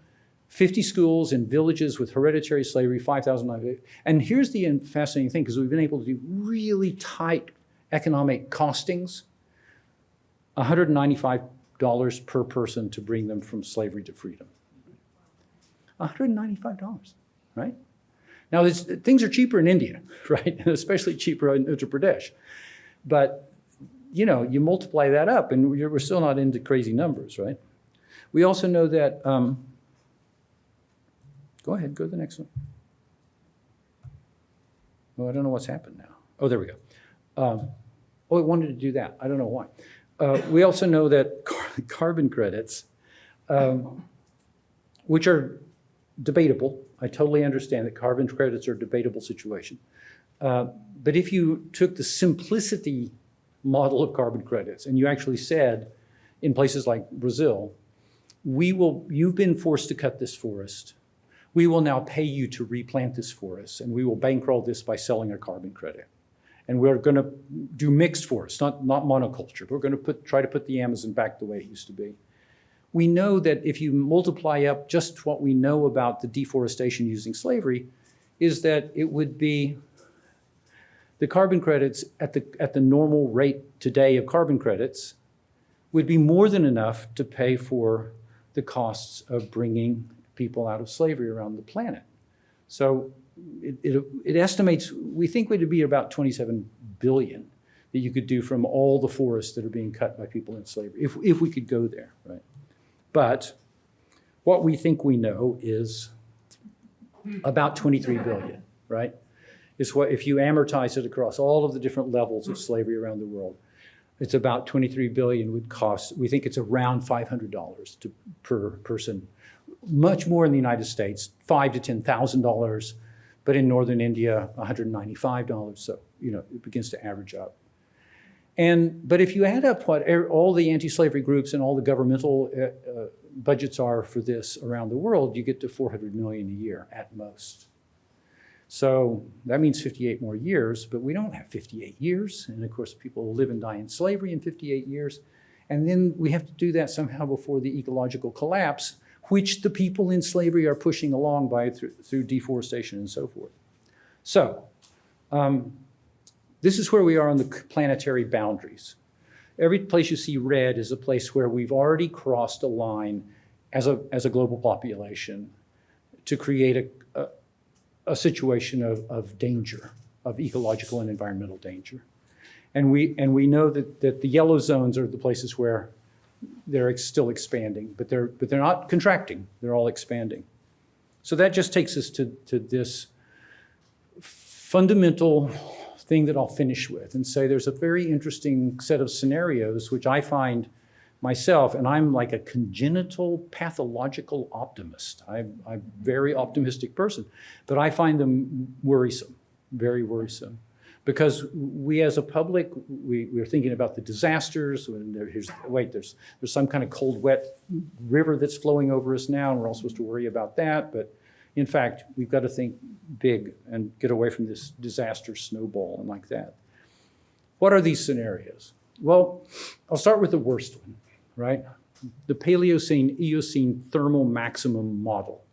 50 schools in villages with hereditary slavery, 5,000. And here's the fascinating thing, because we've been able to do really tight economic costings, $195 per person to bring them from slavery to freedom. $195, right? Now, things are cheaper in India, [LAUGHS] right? [LAUGHS] Especially cheaper in Uttar Pradesh. But, you know, you multiply that up and we're, still not into crazy numbers, right? We also know that, um, go ahead, go to the next one. Oh, I don't know what's happened now. Oh, there we go. Um, oh, it wanted to do that. I don't know why. Uh, we also know that [LAUGHS] car- carbon credits, um, which are debatable. I totally understand that carbon credits are a debatable situation. Uh, But if you took the simplicity model of carbon credits and you actually said, in places like Brazil, we will, you've been forced to cut this forest. We will now pay you to replant this forest and we will bankroll this by selling a carbon credit. And we're going to do mixed forests, not, not monoculture. We're going to put, try to put the Amazon back the way it used to be we know that if you multiply up just what we know about the deforestation using slavery, is that it would be the carbon credits at the, at the normal rate today of carbon credits would be more than enough to pay for the costs of bringing people out of slavery around the planet. So it, it, it estimates, we think would be about 27 billion that you could do from all the forests that are being cut by people in slavery, if, if we could go there, right? But what we think we know is about 23 billion, right? Is what, if you amortize it across all of the different levels of slavery around the world, it's about 23 billion would cost, we think it's around $500 to, per person. Much more in the United States, five to $10,000, but in Northern India, $195. So, you know, it begins to average up. And, but if you add up what er- all the anti-slavery groups and all the governmental uh, uh, budgets are for this around the world, you get to 400 million a year at most. So that means 58 more years, but we don't have 58 years. And of course, people live and die in slavery in 58 years. And then we have to do that somehow before the ecological collapse, which the people in slavery are pushing along by through, through deforestation and so forth. So, um, this is where we are on the planetary boundaries. Every place you see red is a place where we've already crossed a line as a, as a global population to create a, a, a situation of, of danger, of ecological and environmental danger. And we, and we know that, that the yellow zones are the places where they're ex- still expanding, but they're, but they're not contracting, they're all expanding. So that just takes us to, to this fundamental thing that I'll finish with and say there's a very interesting set of scenarios which I find myself, and I'm like a congenital pathological optimist. I'm, I'm a very optimistic person, but I find them worrisome, very worrisome. Because we as a public, we, we're thinking about the disasters, when there, here's, wait, there's, there's some kind of cold, wet river that's flowing over us now, and we're all supposed to worry about that, but in fact, we've got to think big and get away from this disaster snowball and like that. What are these scenarios? Well, I'll start with the worst one, right? The Paleocene Eocene thermal maximum model.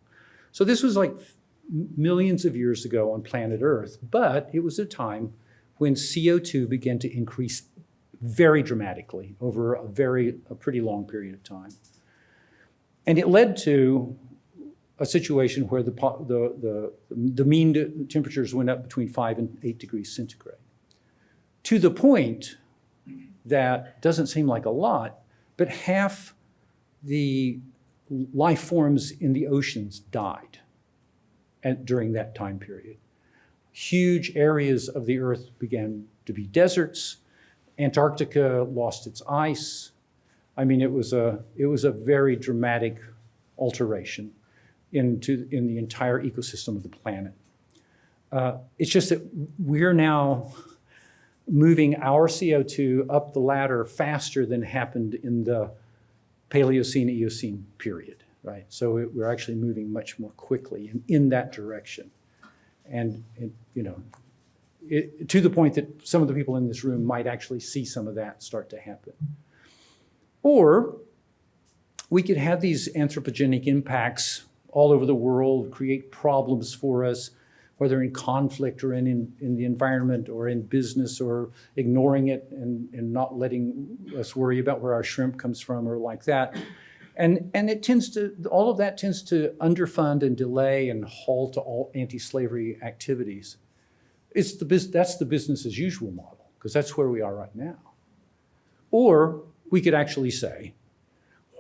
So this was like millions of years ago on planet Earth, but it was a time when CO2 began to increase very dramatically over a very, a pretty long period of time. And it led to a situation where the, the, the, the mean temperatures went up between five and eight degrees centigrade. To the point that doesn't seem like a lot, but half the life forms in the oceans died at, during that time period. Huge areas of the earth began to be deserts. Antarctica lost its ice. I mean, it was a, it was a very dramatic alteration into, in the entire ecosystem of the planet. Uh, it's just that we're now moving our CO2 up the ladder faster than happened in the Paleocene Eocene period, right? So it, we're actually moving much more quickly in, in that direction. And, it, you know, it, to the point that some of the people in this room might actually see some of that start to happen. Or we could have these anthropogenic impacts all over the world, create problems for us, whether in conflict or in, in, in the environment or in business or ignoring it and, and not letting us worry about where our shrimp comes from or like that. And, and it tends to, all of that tends to underfund and delay and halt all anti-slavery activities. It's the, that's the business as usual model, because that's where we are right now. Or we could actually say,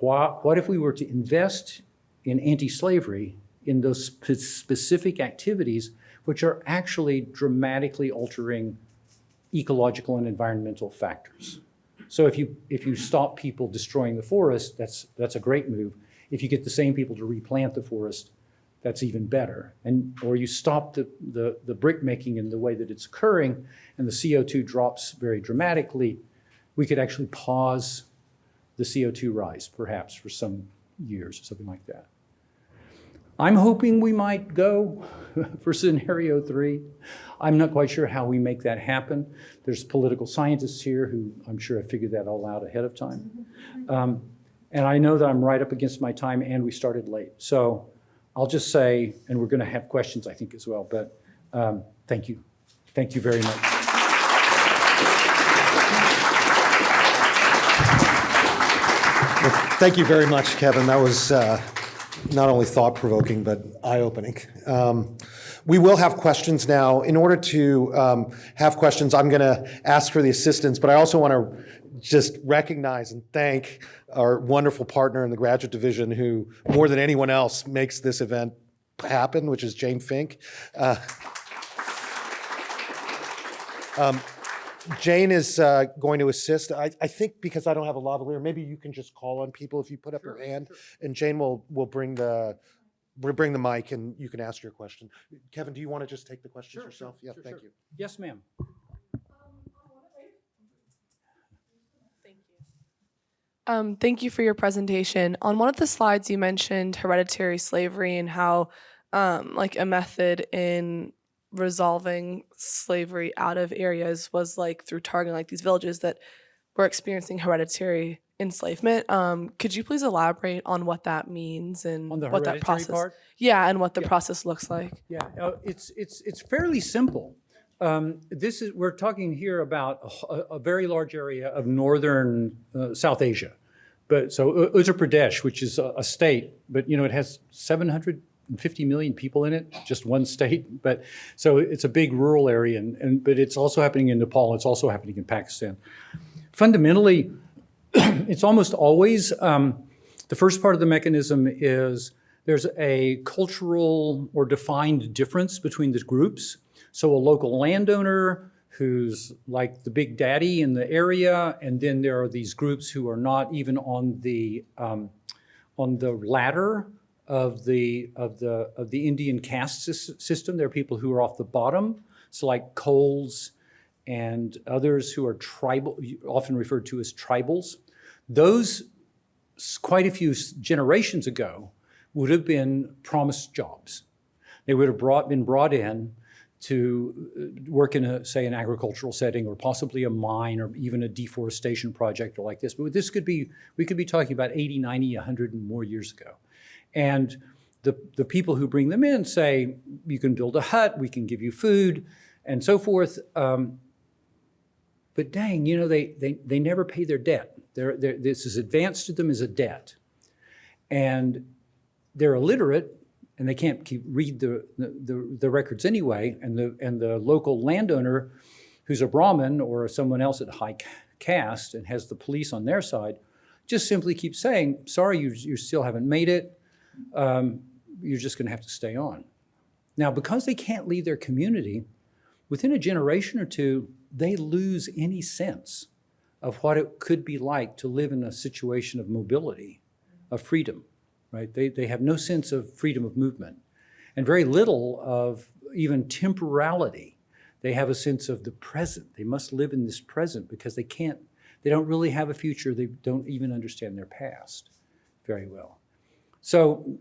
what, what if we were to invest in anti-slavery in those spe- specific activities which are actually dramatically altering ecological and environmental factors? So if you, if you stop people destroying the forest, that's, that's a great move. If you get the same people to replant the forest, that's even better. And, or you stop the, the, the brick making in the way that it's occurring and the CO2 drops very dramatically, we could actually pause the CO2 rise perhaps for some years or something like that. I'm hoping we might go [LAUGHS] for scenario three. I'm not quite sure how we make that happen. There's political scientists here who I'm sure have figured that all out ahead of time. Um, and I know that I'm right up against my time and we started late. So I'll just say, and we're going to have questions, I think, as well, but um, thank you. Thank you very much. Thank you very much, Kevin. That was uh, not only thought-provoking, but eye-opening. Um, We will have questions now. In order to um, have questions, I'm going to ask for the assistance, but I also want to just recognize and thank our wonderful partner in the graduate division who, more than anyone else, makes this event happen, which is Jane Fink. Uh, um, Jane is uh, going to assist. I, I think because I don't have a lavalier, maybe you can just call on people if you put up your hand, and Jane will will bring the will bring the mic and you can ask your question. Kevin, do you want to just take the questions Sure, yourself? sure, Yeah, sure, thank sure. you. Yes, ma'am. Thank you. Um, thank you for your presentation. On one of the slides, you mentioned hereditary slavery and how, um, like, a method in resolving slavery out of areas was like through targeting like these villages that were experiencing hereditary enslavement. Um, could you please elaborate on what that means and On the what that process? part? Yeah, and what the Yeah. process looks like. Yeah, uh, it's, it's, it's fairly simple. Um, This is, we're talking here about a very large area of northern uh, South Asia. But, so U- Uttar Pradesh, which is a, a state, but, you know, it has 750 million people in it, just one state. But, so it's a big rural area, and, and, but it's also happening in Nepal, it's also happening in Pakistan. Fundamentally, [CLEARS THROAT] it's almost always, um, the first part of the mechanism is there's a cultural or defined difference between the groups. So a local landowner who's like the big daddy in the area, and then there are these groups who are not even on the um, on the ladder of the of the of the Indian caste system. There are people who are off the bottom, so like Kols and others who are tribal, often referred to as tribals. Those quite a few generations ago would have been promised jobs. They would have brought, been brought in to uh, work in a, say, an agricultural setting or possibly a mine or even a deforestation project or like this. But this could be, we could be talking about 80, 90, 100 and more years ago. And the, the people who bring them in say, you can build a hut, we can give you food and so forth. Um, but dang, you know, they, they, they never pay their debt. They're, they're, this is advanced to them as a debt. And they're illiterate and they can't keep, read the, the, the records anyway. And the, and the local landowner who's a Brahmin or someone else at high caste and has the police on their side just simply keeps saying, sorry, you, you still haven't made it. Um, you're just going to have to stay on. Now, because they can't leave their community, within a generation or two, they lose any sense of what it could be like to live in a situation of mobility, of freedom, right? They, they have no sense of freedom of movement and very little of even temporality. They have a sense of the present. They must live in this present because they can't, they don't really have a future. They don't even understand their past very well. So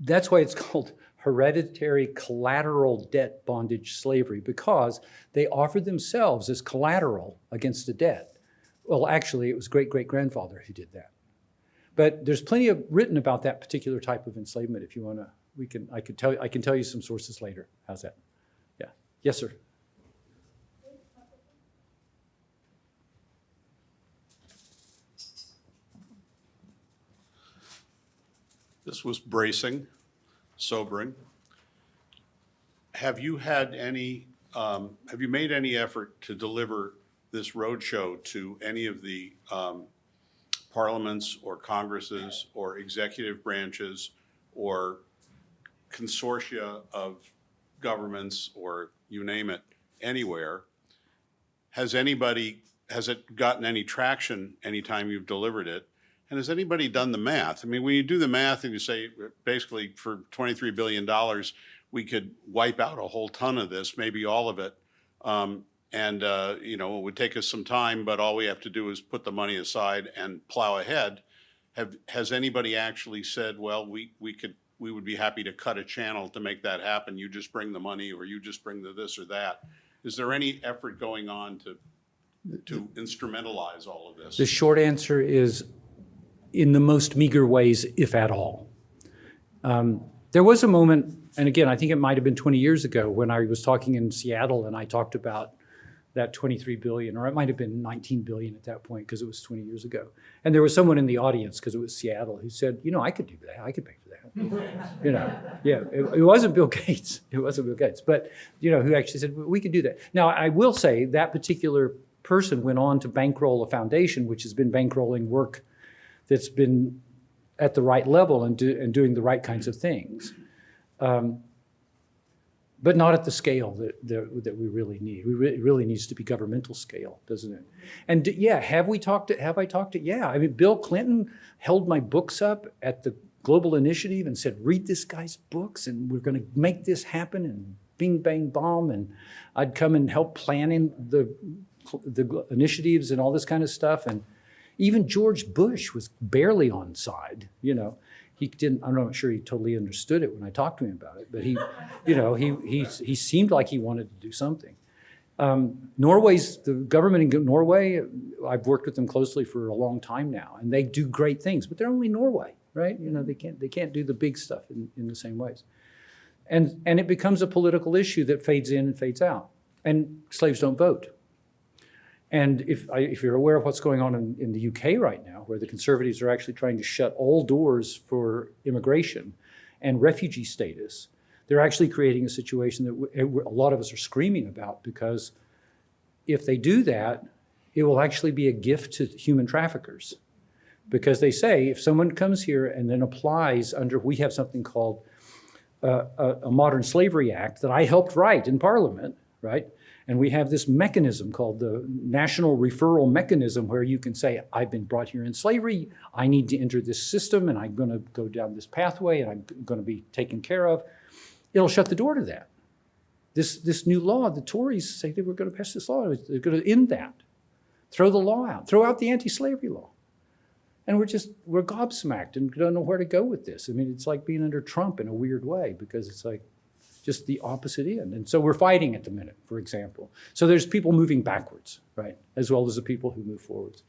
that's why it's [LAUGHS] called hereditary collateral debt bondage slavery because they offered themselves as collateral against a debt. Well, actually, it was great-great-grandfather who did that. But there's plenty of written about that particular type of enslavement. If you want to, we can. I could tell. I can tell you some sources later. How's that? Yeah. Yes, sir. This was bracing, sobering. Have you had any, um, have you made any effort to deliver this roadshow to any of the um, parliaments or congresses or executive branches or consortia of governments or you name it, anywhere? Has anybody, has it gotten any traction anytime you've delivered it? And has anybody done the math? I mean, when you do the math and you say, basically, for $23 billion, we could wipe out a whole ton of this, maybe all of it. Um, And, uh, you know, it would take us some time, but all we have to do is put the money aside and plow ahead. Have, has anybody actually said, well, we, we could, we would be happy to cut a channel to make that happen? You just bring the money, or you just bring the this or that? Is there any effort going on to, to instrumentalize all of this? The short answer is in the most meager ways, if at all. Um, There was a moment, and again, I think it might have been 20 years ago, when I was talking in Seattle and I talked about that 23 billion, or it might have been 19 billion at that point, because it was 20 years ago. And there was someone in the audience, because it was Seattle, who said, you know, I could do that, I could pay for that. [LAUGHS] You know, yeah, it, it wasn't Bill Gates, [LAUGHS] it wasn't Bill Gates, but, you know, who actually said, we could do that. Now, I will say, that particular person went on to bankroll a foundation, which has been bankrolling work that's been at the right level and, do, and doing the right kinds of things. Um, but not at the scale that, that, that we really need. We re- it really needs to be governmental scale, doesn't it? And yeah, have we talked to, have I talked to, yeah, I mean, Bill Clinton held my books up at the Global Initiative and said, read this guy's books and we're gonna make this happen and bing, bang, bomb. And I'd come and help planning the, the initiatives and all this kind of stuff. And even George Bush was barely on side, you know. He didn't, I'm not sure he totally understood it when I talked to him about it, but he, you know, he, he, he seemed like he wanted to do something. Um, Norway's, the government in Norway, I've worked with them closely for a long time now, and they do great things, but they're only Norway, right? You know, they can't, they can't do the big stuff in, in the same ways. And, and it becomes a political issue that fades in and fades out. And slaves don't vote. And if, I, if you're aware of what's going on in, in the UK right now, where the conservatives are actually trying to shut all doors for immigration and refugee status, they're actually creating a situation that a lot of us are screaming about because if they do that, it will actually be a gift to human traffickers. Because they say if someone comes here and then applies under, we have something called uh, a, a Modern Slavery Act that I helped write in Parliament, right? And we have this mechanism called the National Referral Mechanism where you can say, I've been brought here in slavery, I need to enter this system, and I'm going to go down this pathway, and I'm going to be taken care of. It'll shut the door to that. This, this new law, the Tories say they were going to pass this law, they're going to end that. Throw the law out, throw out the anti-slavery law. And we're just, we're gobsmacked and don't know where to go with this. I mean, it's like being under Trump in a weird way because it's like, just the opposite end. And so we're fighting at the minute, for example. So there's people moving backwards, right, as well as the people who move forwards.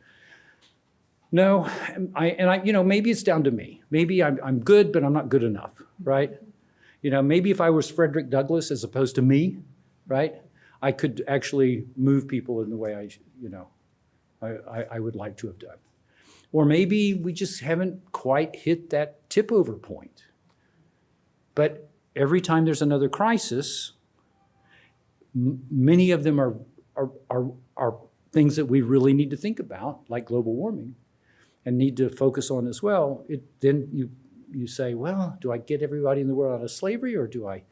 No, I, and I, you know, maybe it's down to me. Maybe I'm, I'm good, but I'm not good enough, right? You know, maybe if I was Frederick Douglass as opposed to me, right, I could actually move people in the way I, you know, I, I, would like to have done. Or maybe we just haven't quite hit that tip over point. But every time there's another crisis, many of them are, are, are, are things that we really need to think about, like global warming, and need to focus on as well. It, then you, you say, well, do I get everybody in the world out of slavery, or do I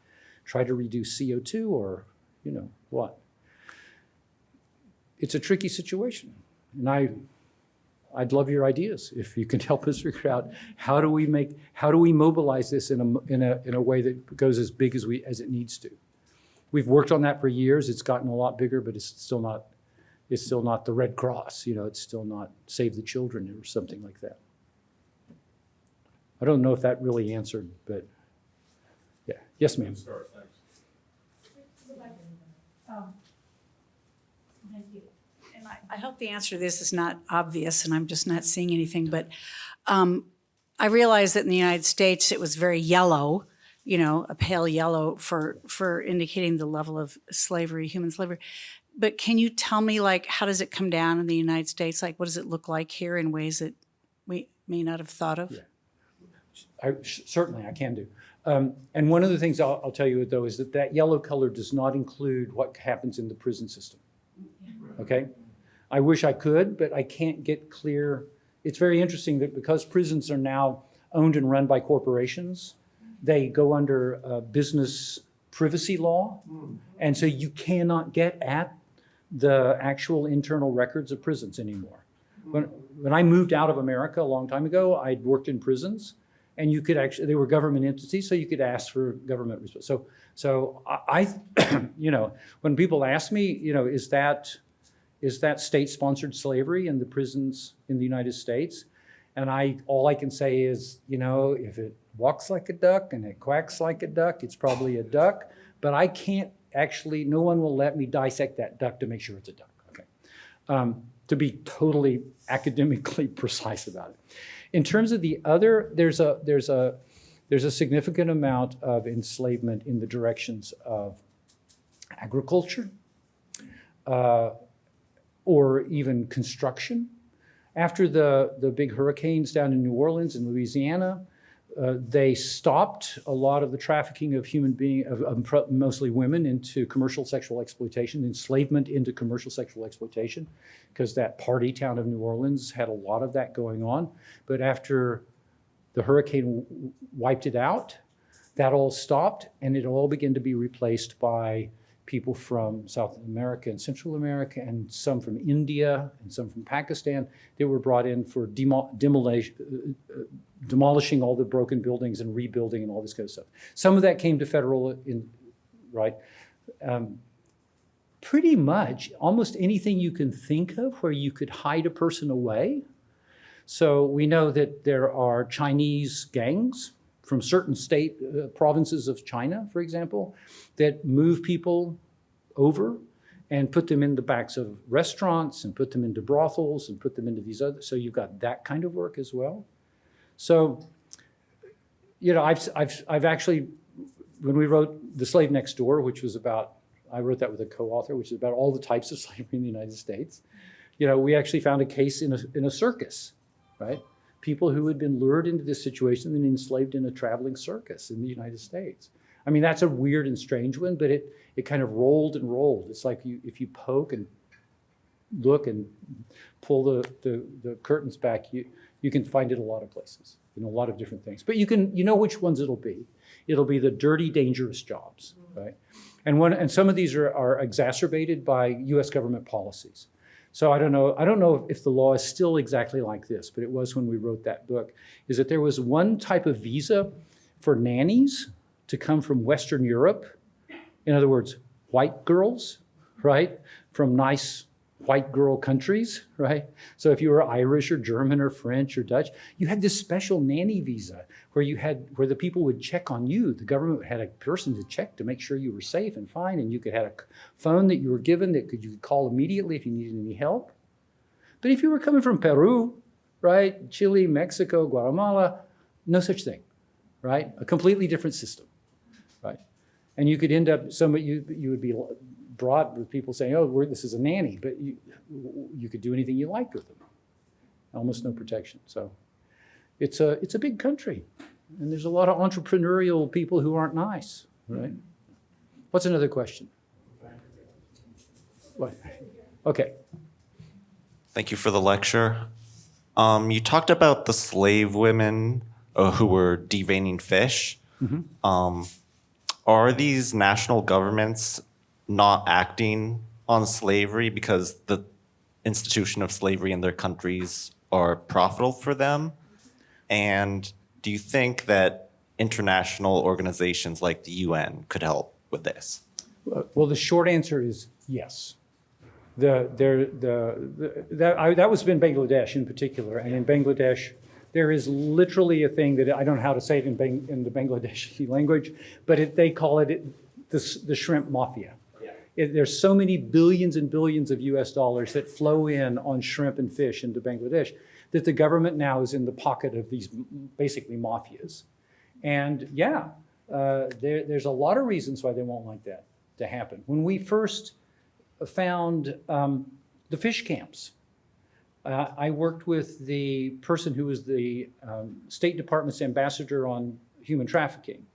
try to reduce CO2, or, you know, what? It's a tricky situation. And I, I'd love your ideas if you can [LAUGHS] help us figure out how do we make how do we mobilize this in a in a in a way that goes as big as we as it needs to. We've worked on that for years. It's gotten a lot bigger, but it's still not it's still not the Red Cross. You know, it's still not Save the Children or something like that. I don't know if that really answered, but Yeah, yes, ma'am. Thank you. And I, I hope the answer to this is not obvious and I'm just not seeing anything, but um, I realize that in the United States, it was very yellow, you know, a pale yellow for, for indicating the level of slavery, human slavery. But can you tell me, like, how does it come down in the United States? Like, what does it look like here in ways that we may not have thought of? I, certainly, I can do. Um, and one of the things I'll, I'll tell you though is that that yellow color does not include what happens in the prison system. Okay, I wish I could, but I can't get clear. It's very interesting that because prisons are now owned and run by corporations, they go under uh, business privacy law, and so you cannot get at the actual internal records of prisons anymore. When, when I moved out of America a long time ago, I'd worked in prisons, and you could actually, they were government entities, so you could ask for government response. So, so I, I- [CLEARS THROAT] you know, when people ask me, you know, is that, is that state-sponsored slavery in the prisons in the United States? And I, all I can say is, you know, if it walks like a duck and it quacks like a duck, it's probably a duck. But I can't actually, no one will let me dissect that duck to make sure it's a duck, okay? Um, to be totally academically [LAUGHS] precise about it. In terms of the other, there's a, there's a, there's a significant amount of enslavement in the directions of agriculture, uh, or even construction. After the, the big hurricanes down in New Orleans and Louisiana, uh, they stopped a lot of the trafficking of human being, of, of mostly women, into commercial sexual exploitation, enslavement into commercial sexual exploitation, because that party town of New Orleans had a lot of that going on. But after the hurricane wiped it out, that all stopped, and it all began to be replaced by people from South America and Central America, and some from India, and some from Pakistan that were brought in for demo- demolish- uh, uh, demolishing all the broken buildings and rebuilding and all this kind of stuff. Some of that came to federal, in, right? Um, pretty much almost anything you can think of where you could hide a person away. So we know that there are Chinese gangs from certain state uh, provinces of China, for example, that move people over and put them in the backs of restaurants and put them into brothels and put them into these other. So you've got that kind of work as well. So, you know, I've, I've, I've actually, when we wrote The Slave Next Door, which was about, I wrote that with a co-author, which is about all the types of [LAUGHS] slavery in the United States. You know, we actually found a case in a, in a circus, right? People who had been lured into this situation and enslaved in a traveling circus in the United States. I mean, that's a weird and strange one, but it, it kind of rolled and rolled. It's like you, if you poke and look and pull the, the, the curtains back, you, you can find it a lot of places, in a lot of different things. But you can, you know which ones it'll be. It'll be the dirty, dangerous jobs, mm-hmm. right? And one, and some of these are, are exacerbated by US government policies. So I don't know, I don't know if the law is still exactly like this, but it was when we wrote that book, is that there was one type of visa for nannies to come from Western Europe. In other words, white girls, right? From nice white girl countries, right? So if you were Irish or German or French or Dutch, you had this special nanny visa where you had where the people would check on you. The government had a person to check to make sure you were safe and fine, and you could have a phone that you were given that could you could call immediately if you needed any help. But if you were coming from Peru, right, Chile, Mexico, Guatemala, no such thing, right? A completely different system, right? And you could end up some you you would be brought with people saying, "Oh, this is a nanny," but you you could do anything you liked with them. Almost no protection. So it's a it's a big country, and there's a lot of entrepreneurial people who aren't nice, right? What's another question? What? Okay. Thank you for the lecture. Um, you talked about the slave women uh, who were deveining fish. Um, are these national governments not acting on slavery because the institution of slavery in their countries are profitable for them? And do you think that international organizations like the UN could help with this? Well, the short answer is yes. The, there, the, the, that, I, that was in Bangladesh in particular, and in Bangladesh, There is literally a thing that, I don't know how to say it in Bang, in the Bangladeshi [LAUGHS] language, but it, they call it, it the, the shrimp mafia. It, there's so many billions and billions of US dollars that flow in on shrimp and fish into Bangladesh that the government now is in the pocket of these basically mafias. And yeah, uh, there, there's a lot of reasons why they won't like that to happen. When we first found um, the fish camps, uh, I worked with the person who was the um, State Department's ambassador on human trafficking.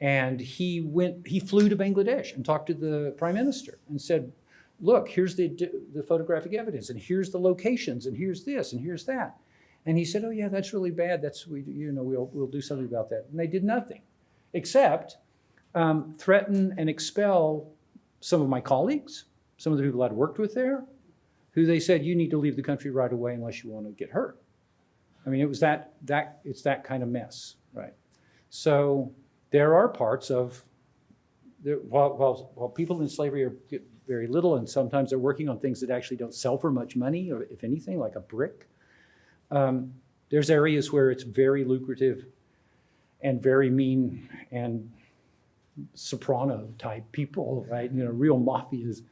And he went, he flew to Bangladesh and talked to the prime minister and said, look, here's the, the photographic evidence and here's the locations and here's this and here's that. And he said, oh yeah, that's really bad. That's, we, you know, we'll, we'll do something about that. And they did nothing except um, threaten and expel some of my colleagues, some of the people I'd worked with there, who they said, you need to leave the country right away unless you want to get hurt. I mean, it was that, that, it's that kind of mess, right? So there are parts of, there, while, while, while people in slavery are very little, and sometimes they're working on things that actually don't sell for much money, or if anything, like a brick, um, there's areas where it's very lucrative and very mean and soprano type people, right? You know, real mafias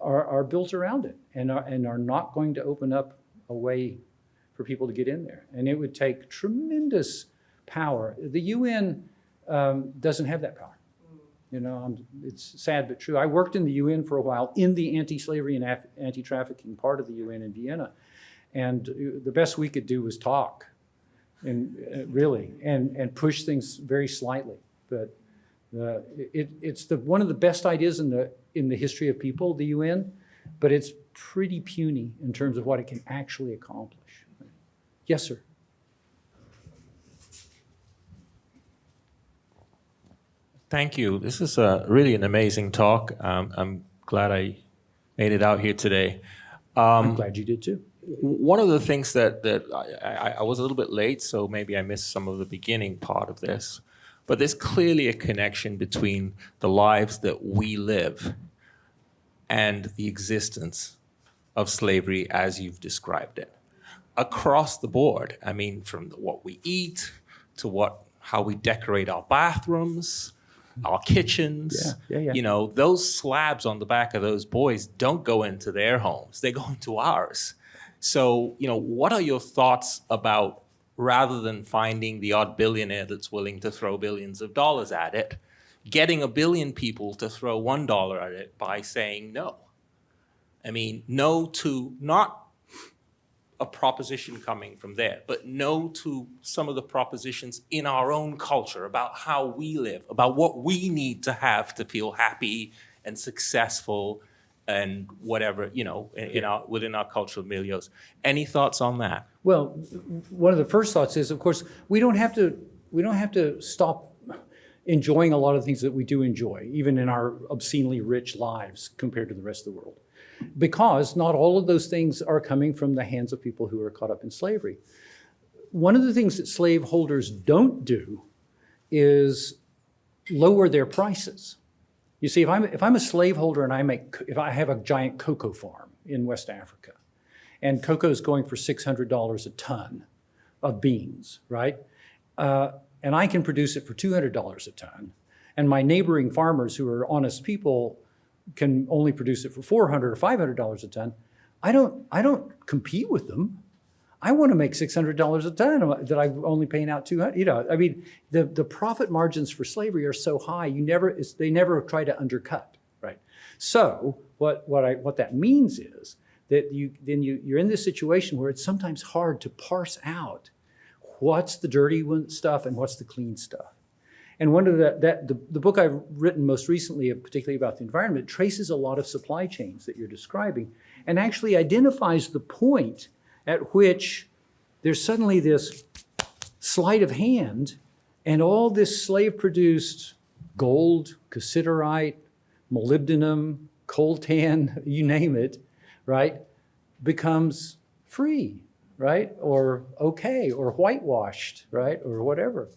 are, are built around it and are, and are not going to open up a way for people to get in there. And it would take tremendous power. The UN um, doesn't have that power. You know, I'm, it's sad but true. I worked in the UN for a while in the anti-slavery and anti-trafficking part of the UN in Vienna. And uh, the best we could do was talk and uh, really, and, and push things very slightly. But the, it, it's the, one of the best ideas in the, in the history of people, the UN, but it's pretty puny in terms of what it can actually accomplish. Yes, sir. Thank you. This is a, really an amazing talk. Um, I'm glad I made it out here today. I'm glad you did too. One of the things that, that I, I, I was a little bit late, so maybe I missed some of the beginning part of this, but there's clearly a connection between the lives that we live and the existence of slavery as you've described it across the board. I mean, from what we eat to what how we decorate our bathrooms, our kitchens. Yeah, yeah, yeah. You know, those slabs on the back of those boys don't go into their homes; they go into ours. So, you know, what are your thoughts about rather than finding the odd billionaire that's willing to throw billions of dollars at it, getting a billion people to throw one dollar at it by saying no? I mean, no to not a proposition coming from there, but no to some of the propositions in our own culture about how we live, about what we need to have to feel happy and successful and whatever, you know, in, in our, within our cultural milieus. Any thoughts on that? Well, one of the first thoughts is, of course, we don't have to, we don't have to stop enjoying a lot of things that we do enjoy, even in our obscenely rich lives compared to the rest of the world. Because not all of those things are coming from the hands of people who are caught up in slavery. One of the things that slaveholders don't do is lower their prices. You see, if I'm, if I'm a slaveholder and I make, if I have a giant cocoa farm in West Africa, and cocoa is going for $600 a ton of beans, right? Uh, and I can produce it for $200 a ton, and my neighboring farmers who are honest people can only produce it for 400 or $500 a ton, I don't, I don't compete with them. I want to make $600 a ton that I'm only paying out 200, you know, I mean, the, the profit margins for slavery are so high, you never, they never try to undercut, right? So what, what I, what that means is that you, then you, you're in this situation where it's sometimes hard to parse out what's the dirty stuff and what's the clean stuff. And one of the, that, the, the book I've written most recently, uh, particularly about the environment, traces a lot of supply chains that you're describing and actually identifies the point at which there's suddenly this sleight of hand and all this slave-produced gold, cassiterite, molybdenum, coltan, [LAUGHS] you name it, right, becomes free, right? Or okay, or whitewashed, right? Or whatever.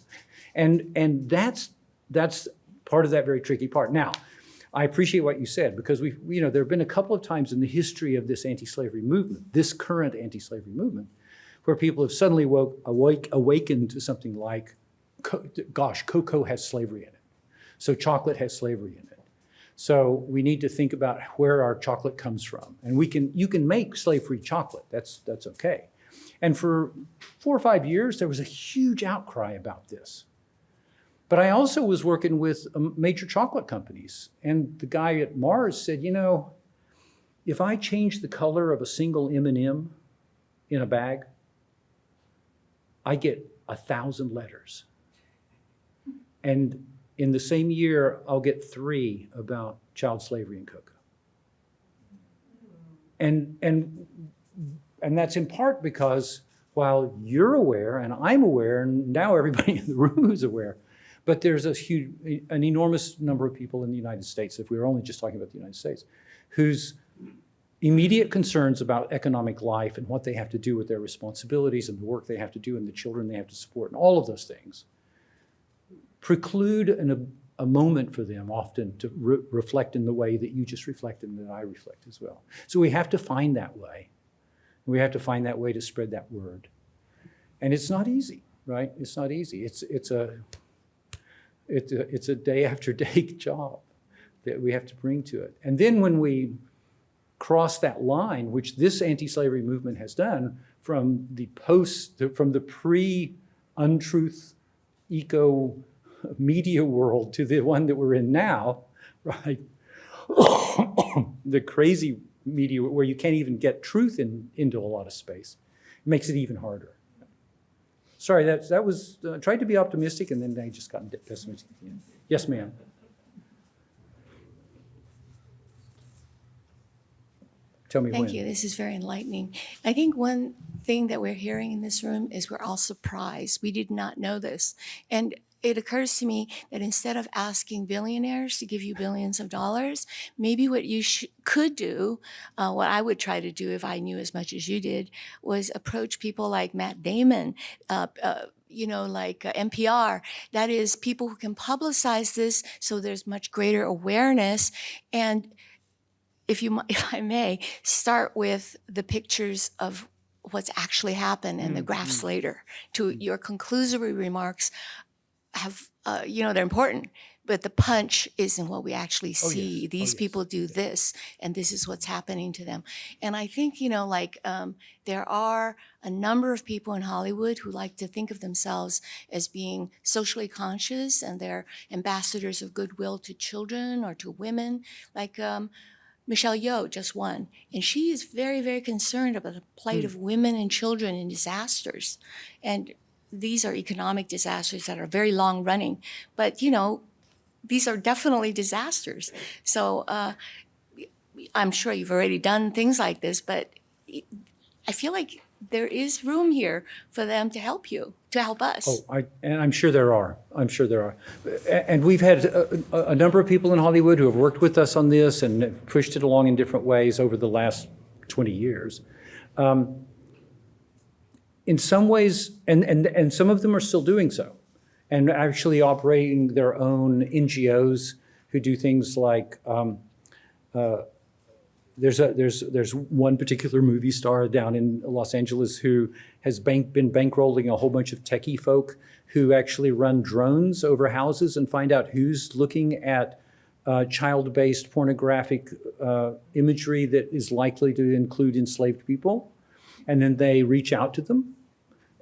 And, and that's, that's part of that very tricky part. Now, I appreciate what you said because we've, you know, there have been a couple of times in the history of this anti-slavery movement, this current anti-slavery movement, where people have suddenly woke, awake, awakened to something like, gosh, cocoa has slavery in it. So chocolate has slavery in it. So we need to think about where our chocolate comes from. And we can, you can make slave-free chocolate, that's, that's okay. And for four or five years, there was a huge outcry about this. But I also was working with um, major chocolate companies. And the guy at Mars said, you know, if I change the color of a single M&M in a bag, I get a thousand letters. And in the same year, I'll get three about child slavery in cocoa. And, and, and that's in part because while you're aware and I'm aware, and now everybody [LAUGHS] in the room is aware, but there's a huge, an enormous number of people in the United States, if we were only just talking about the United States, whose immediate concerns about economic life and what they have to do with their responsibilities and the work they have to do and the children they have to support and all of those things preclude an, a, a moment for them often to re reflect in the way that you just reflected and that I reflect as well. So we have to find that way. We have to find that way to spread that word. And it's not easy, right? It's not easy. It's, it's, a, it's, a, it's a day [LAUGHS] after day job that we have to bring to it. And then when we cross that line, which this anti-slavery movement has done from the post, from the pre-untruth eco media world to the one that we're in now, [LAUGHS] right? [COUGHS] the crazy media where you can't even get truth in, into a lot of space. It makes it even harder. Sorry, that, that was, uh, tried to be optimistic and then I just got pessimistic. Yes, ma'am. Tell me when. Thank you. This is very enlightening. I think one thing that we're hearing in this room is we're all surprised. We did not know this. And it occurs to me that instead of asking billionaires to give you billions of dollars, maybe what you sh- could do, uh, what I would try to do if I knew as much as you did, was approach people like Matt Damon, uh, uh, you know, like uh, NPR. That is, people who can publicize this so there's much greater awareness. And if you, [LAUGHS] if I may, start with the pictures of what's actually happened and the graphs later to your conclusory remarks have, uh, you know, they're important, but the punch is in what we actually see. These people do this, and this is what's happening to them. And I think, you know, like um, there are a number of people in Hollywood who like to think of themselves as being socially conscious and they're ambassadors of goodwill to children or to women. Like, um, Michelle Yeoh just won, and she is very, very concerned about the plight of women and children in disasters. And these are economic disasters that are very long running, but you know, these are definitely disasters. So uh, I'm sure you've already done things like this, but I feel like there is room here for them to help you, to help us. Oh, I, and I'm sure there are. I'm sure there are. And we've had a, a- number of people in Hollywood who have worked with us on this and pushed it along in different ways over the last 20 years. Um, In some ways, and, and, and some of them are still doing so, and actually operating their own NGOs who do things like um, there's a there's there's one particular movie star down in Los Angeles who has bank, been bankrolling a whole bunch of techie folk who actually run drones over houses and find out who's looking at uh, child-based pornographic uh, imagery that is likely to include enslaved people, and then they reach out to them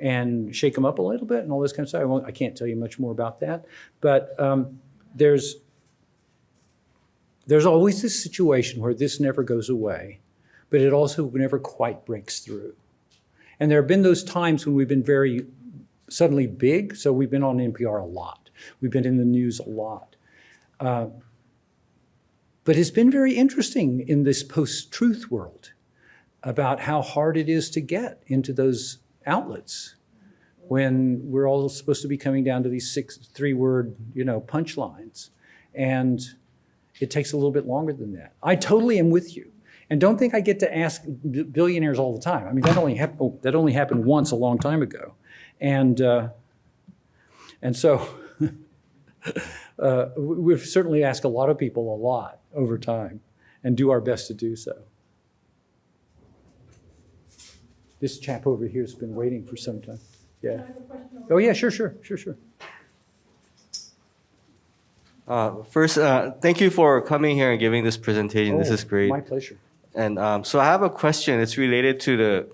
and shake them up a little bit and all this kind of stuff. I, won't, I can't tell you much more about that, but um, there's there's always this situation where this never goes away, but it also never quite breaks through. And there have been those times when we've been very suddenly big. So we've been on NPR a lot. We've been in the news a lot. Uh, but it's been very interesting in this post-truth world about how hard it is to get into those outlets when we're all supposed to be coming down to these six, three-word, you know, punchlines. And it takes a little bit longer than that. I totally am with you. And don't think I get to ask billionaires all the time. I mean, that only, hap- oh, that only happened once a long time ago. And, uh, and so [LAUGHS] uh, we- we've certainly asked a lot of people a lot over time and do our best to do so. This chap over here has been waiting for some time. Yeah. Oh, yeah, sure, sure, sure, sure. Uh, First, uh, thank you for coming here and giving this presentation. This Oh, is great. My pleasure. And um, so I have a question. It's related to the,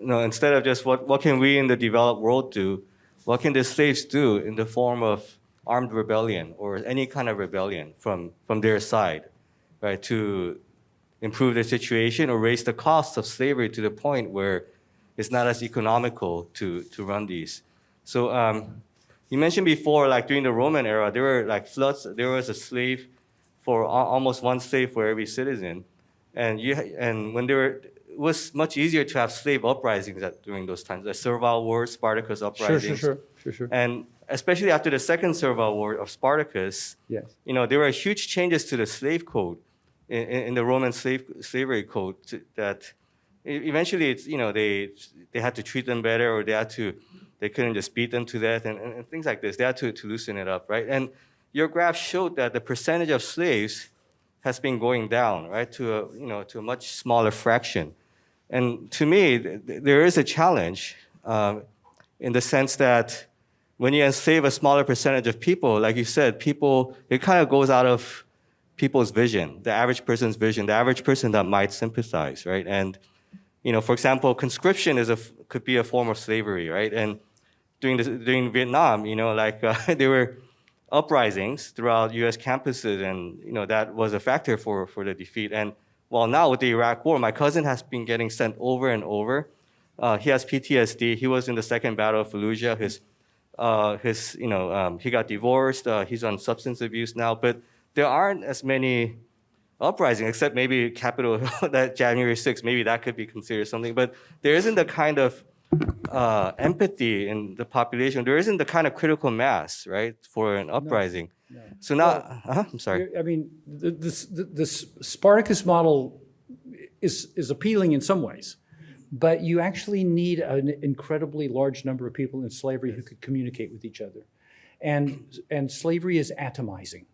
you know, instead of just what, what can we in the developed world do, what can the slaves do in the form of armed rebellion or any kind of rebellion from, from their side, right, to improve their situation or raise the cost of slavery to the point where it's not as economical to, to run these. So um, you mentioned before, like during the Roman era, there were like floods, there was a slave for almost one slave for every citizen. And you and when there were, it was much easier to have slave uprisings at, during those times, the Servile War, Spartacus Sure, uprisings. sure, sure, sure, sure. And especially after the second Servile War of Spartacus, Yes. you know, there were huge changes to the slave code in, in the Roman slave slavery code that eventually it's you know they they had to treat them better or they had to they couldn't just beat them to death and, and, and things like this. They had to, to loosen it up, right? And your graph showed that the percentage of slaves has been going down, right, to a you know to a much smaller fraction. And to me, th- there is a challenge um, in the sense that when you enslave a smaller percentage of people, like you said, people, it kind of goes out of people's vision, the average person's vision, the average person that might sympathize, right? And, you know, for example, conscription is a, could be a form of slavery, right? And during, the, during Vietnam, you know, like [LAUGHS] uh, there were uprisings throughout U.S. campuses, and you know that was a factor for for the defeat. And well, now with the Iraq War, my cousin has been getting sent over and over. Uh, he has PTSD. He was in the Second Battle of Fallujah. His uh, his you know um, he got divorced. Uh, he's on substance abuse now, but there aren't as many uprising, except maybe Capitol [LAUGHS] that January 6th, maybe that could be considered something. But there isn't the kind of uh, empathy in the population. There isn't the kind of critical mass, right, for an uprising. So now, uh I'm sorry. I mean, the, the, the Spartacus model is, is appealing in some ways, but you actually need an incredibly large number of people in slavery who could communicate with each other. And, and slavery is atomizing.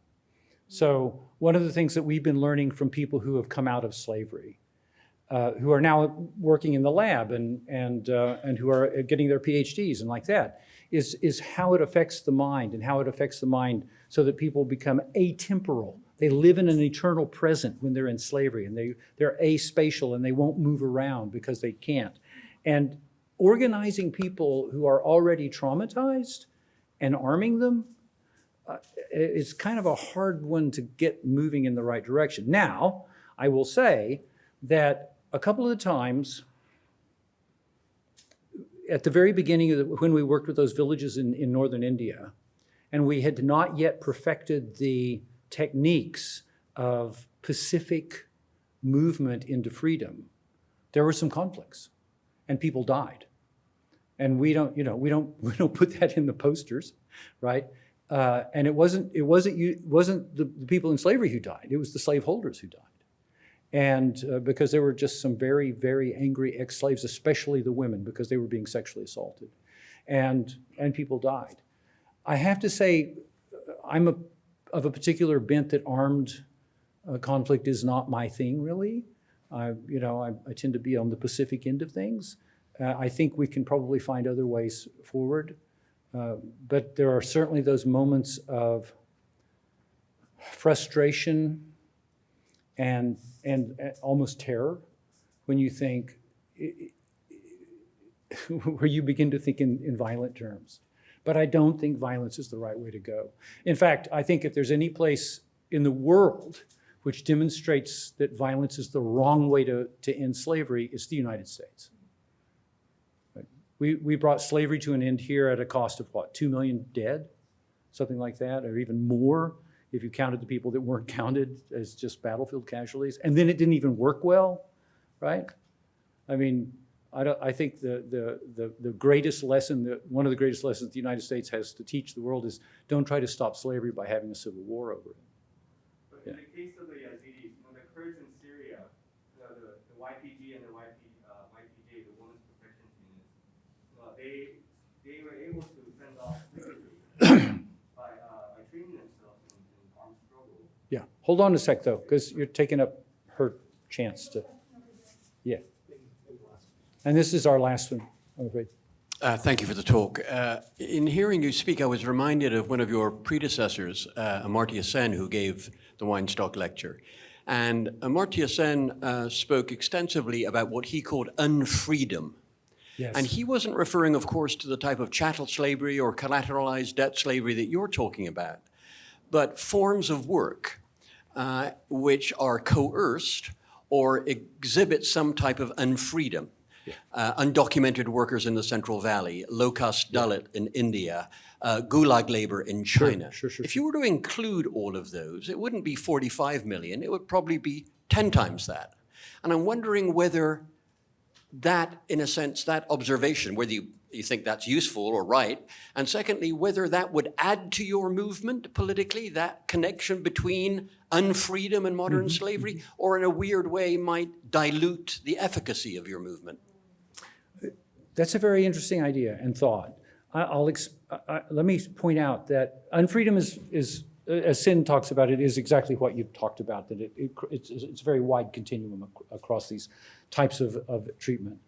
So one of the things that we've been learning from people who have come out of slavery, uh, who are now working in the lab and, and, uh, and who are getting their PhDs and like that, is, is how it affects the mind and how it affects the mind so that people become atemporal. They live in an eternal present when they're in slavery and they, they're aspatial and they won't move around because they can't. And organizing people who are already traumatized and arming them uh, it's kind of a hard one to get moving in the right direction. Now, I will say that a couple of the times, at the very beginning the, when we worked with those villages in, in northern India, and we had not yet perfected the techniques of Pacific movement into freedom, there were some conflicts, and people died. And we don't, you know, we don't, [LAUGHS] we don't put that in the posters, right? Uh, and it wasn't, it wasn't you, wasn't the, the people in slavery who died. It was the slaveholders who died. And uh, because there were just some very, very angry ex-slaves, especially the women, because they were being sexually assaulted, and and people died. I have to say, uh, I'm a, of a particular bent that armed uh, conflict is not my thing, really. I, you know, I, I tend to be on the Pacific end of things. Uh, I think we can probably find other ways forward. Uh, but there are certainly those moments of frustration and, and uh, almost terror when you think, [LAUGHS] where you begin to think in, in violent terms. But I don't think violence is the right way to go. In fact, I think if there's any place in the world which demonstrates that violence is the wrong way to, to end slavery, it's the United States. We, we brought slavery to an end here at a cost of what, 2 million dead? Something like that, or even more if you counted the people that weren't [LAUGHS] counted as just battlefield casualties. And then it didn't even work well, right? I mean, I, I think the, the, the, the greatest lesson, that, one of the greatest lessons the United States has to teach the world is don't try to stop slavery by having a civil war over it. But in the case of the Yazidis, you know, the Kurds in Syria, the, the, the YPG and the YP, uh, YPJ, the Women's Protection Units, uh, they, they were able to fend off slavery by, uh, by training themselves in, in armed struggle. Yeah, hold on a sec though, because you're taking up her chance to, yeah. And this is our last one, I'm afraid. Uh, Thank you for the talk. Uh, In hearing you speak, I was reminded of one of your predecessors, uh, Amartya Sen, who gave the Weinstock lecture. And Amartya Sen uh, spoke extensively about what he called unfreedom. Yes. And he wasn't referring, of course, to the type of chattel slavery or collateralized debt slavery that you're talking about, but forms of work uh, which are coerced or exhibit some type of unfreedom. Uh, undocumented workers in the Central Valley, low-cost Dalit in India, uh, gulag labor in China. sure, sure, If you were to include all of those, it wouldn't be 45 million, it would probably be 10 times that. And I'm wondering whether that, in a sense, that observation, whether you, you think that's useful or right, and secondly, whether that would add to your movement politically, that connection between unfreedom and modern slavery, or in a weird way might dilute the efficacy of your movement. That's a very interesting idea and thought. I'll, I- let me point out that unfreedom is, is, uh, as Sen talks about it, is exactly what you've talked about, that it, it- it's, it's a very wide continuum ac- across these types of, of treatment.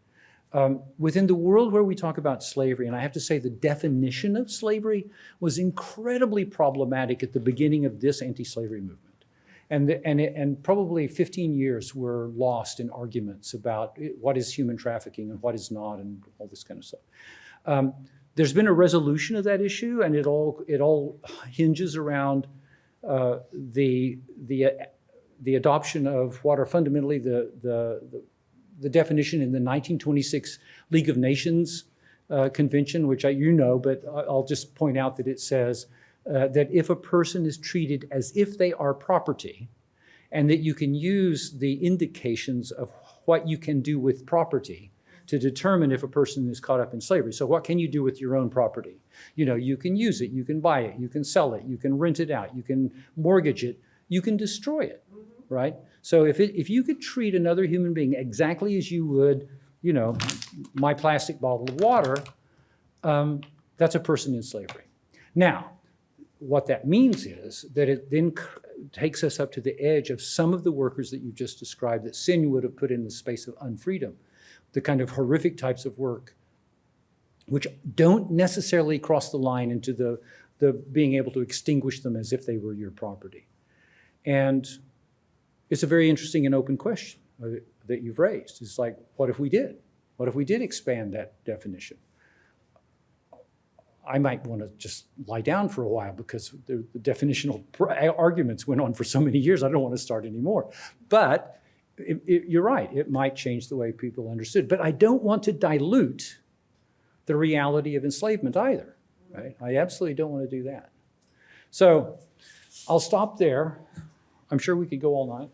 Um, Within the world where we talk about slavery, and I have to say the definition of slavery was incredibly problematic at the beginning of this anti-slavery movement. And, the- and, it- and probably 15 years were lost in arguments about what is human trafficking and what is not and all this kind of stuff. Um, There's been a resolution of that issue and it all, it all hinges around uh, the, the, uh, the adoption of what are fundamentally the, the, the- the definition in the 1926 League of Nations uh, Convention, which I, you know, but I'll just point out that it says uh, that if a person is treated as if they are property, and that you can use the indications of what you can do with property to determine if a person is caught up in slavery. So what can you do with your own property? You know, you can use it, you can buy it, you can sell it, you can rent it out, you can mortgage it, you can destroy it, right? So if it, if you could treat another human being exactly as you would, you know, my plastic bottle of water, um, that's a person in slavery. Now, what that means is that it then takes us up to the edge of some of the workers that you just described that Sen would have put in the space of unfreedom, the kind of horrific types of work which don't necessarily cross the line into the, the being able to extinguish them as if they were your property. And it's a very interesting and open question uh, that you've raised. It's like, what if we did? What if we did expand that definition? I might want to just lie down for a while because the, the definitional arguments went on for so many years. I don't want to start anymore. But it, it, you're right, it might change the way people understood. But I don't want to dilute the reality of enslavement either, right? I absolutely don't want to do that. So I'll stop there. I'm sure we could go all night.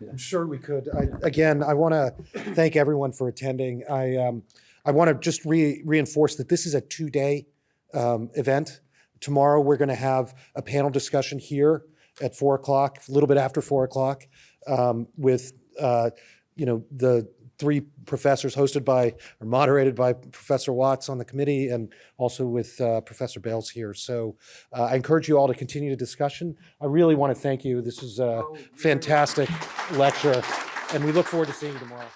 I'm sure we could. I, again, I want to thank everyone for attending. I, um, I want to just re- reinforce that this is a two-day um, event. Tomorrow, we're going to have a panel discussion here at four o'clock, a little bit after four o'clock, um, with uh, you know the three professors hosted by or moderated by Professor Watts on the committee, and also with uh, Professor Bales here. So uh, I encourage you all to continue the discussion. I really want to thank you. This is a fantastic lecture, and we look forward to seeing you tomorrow.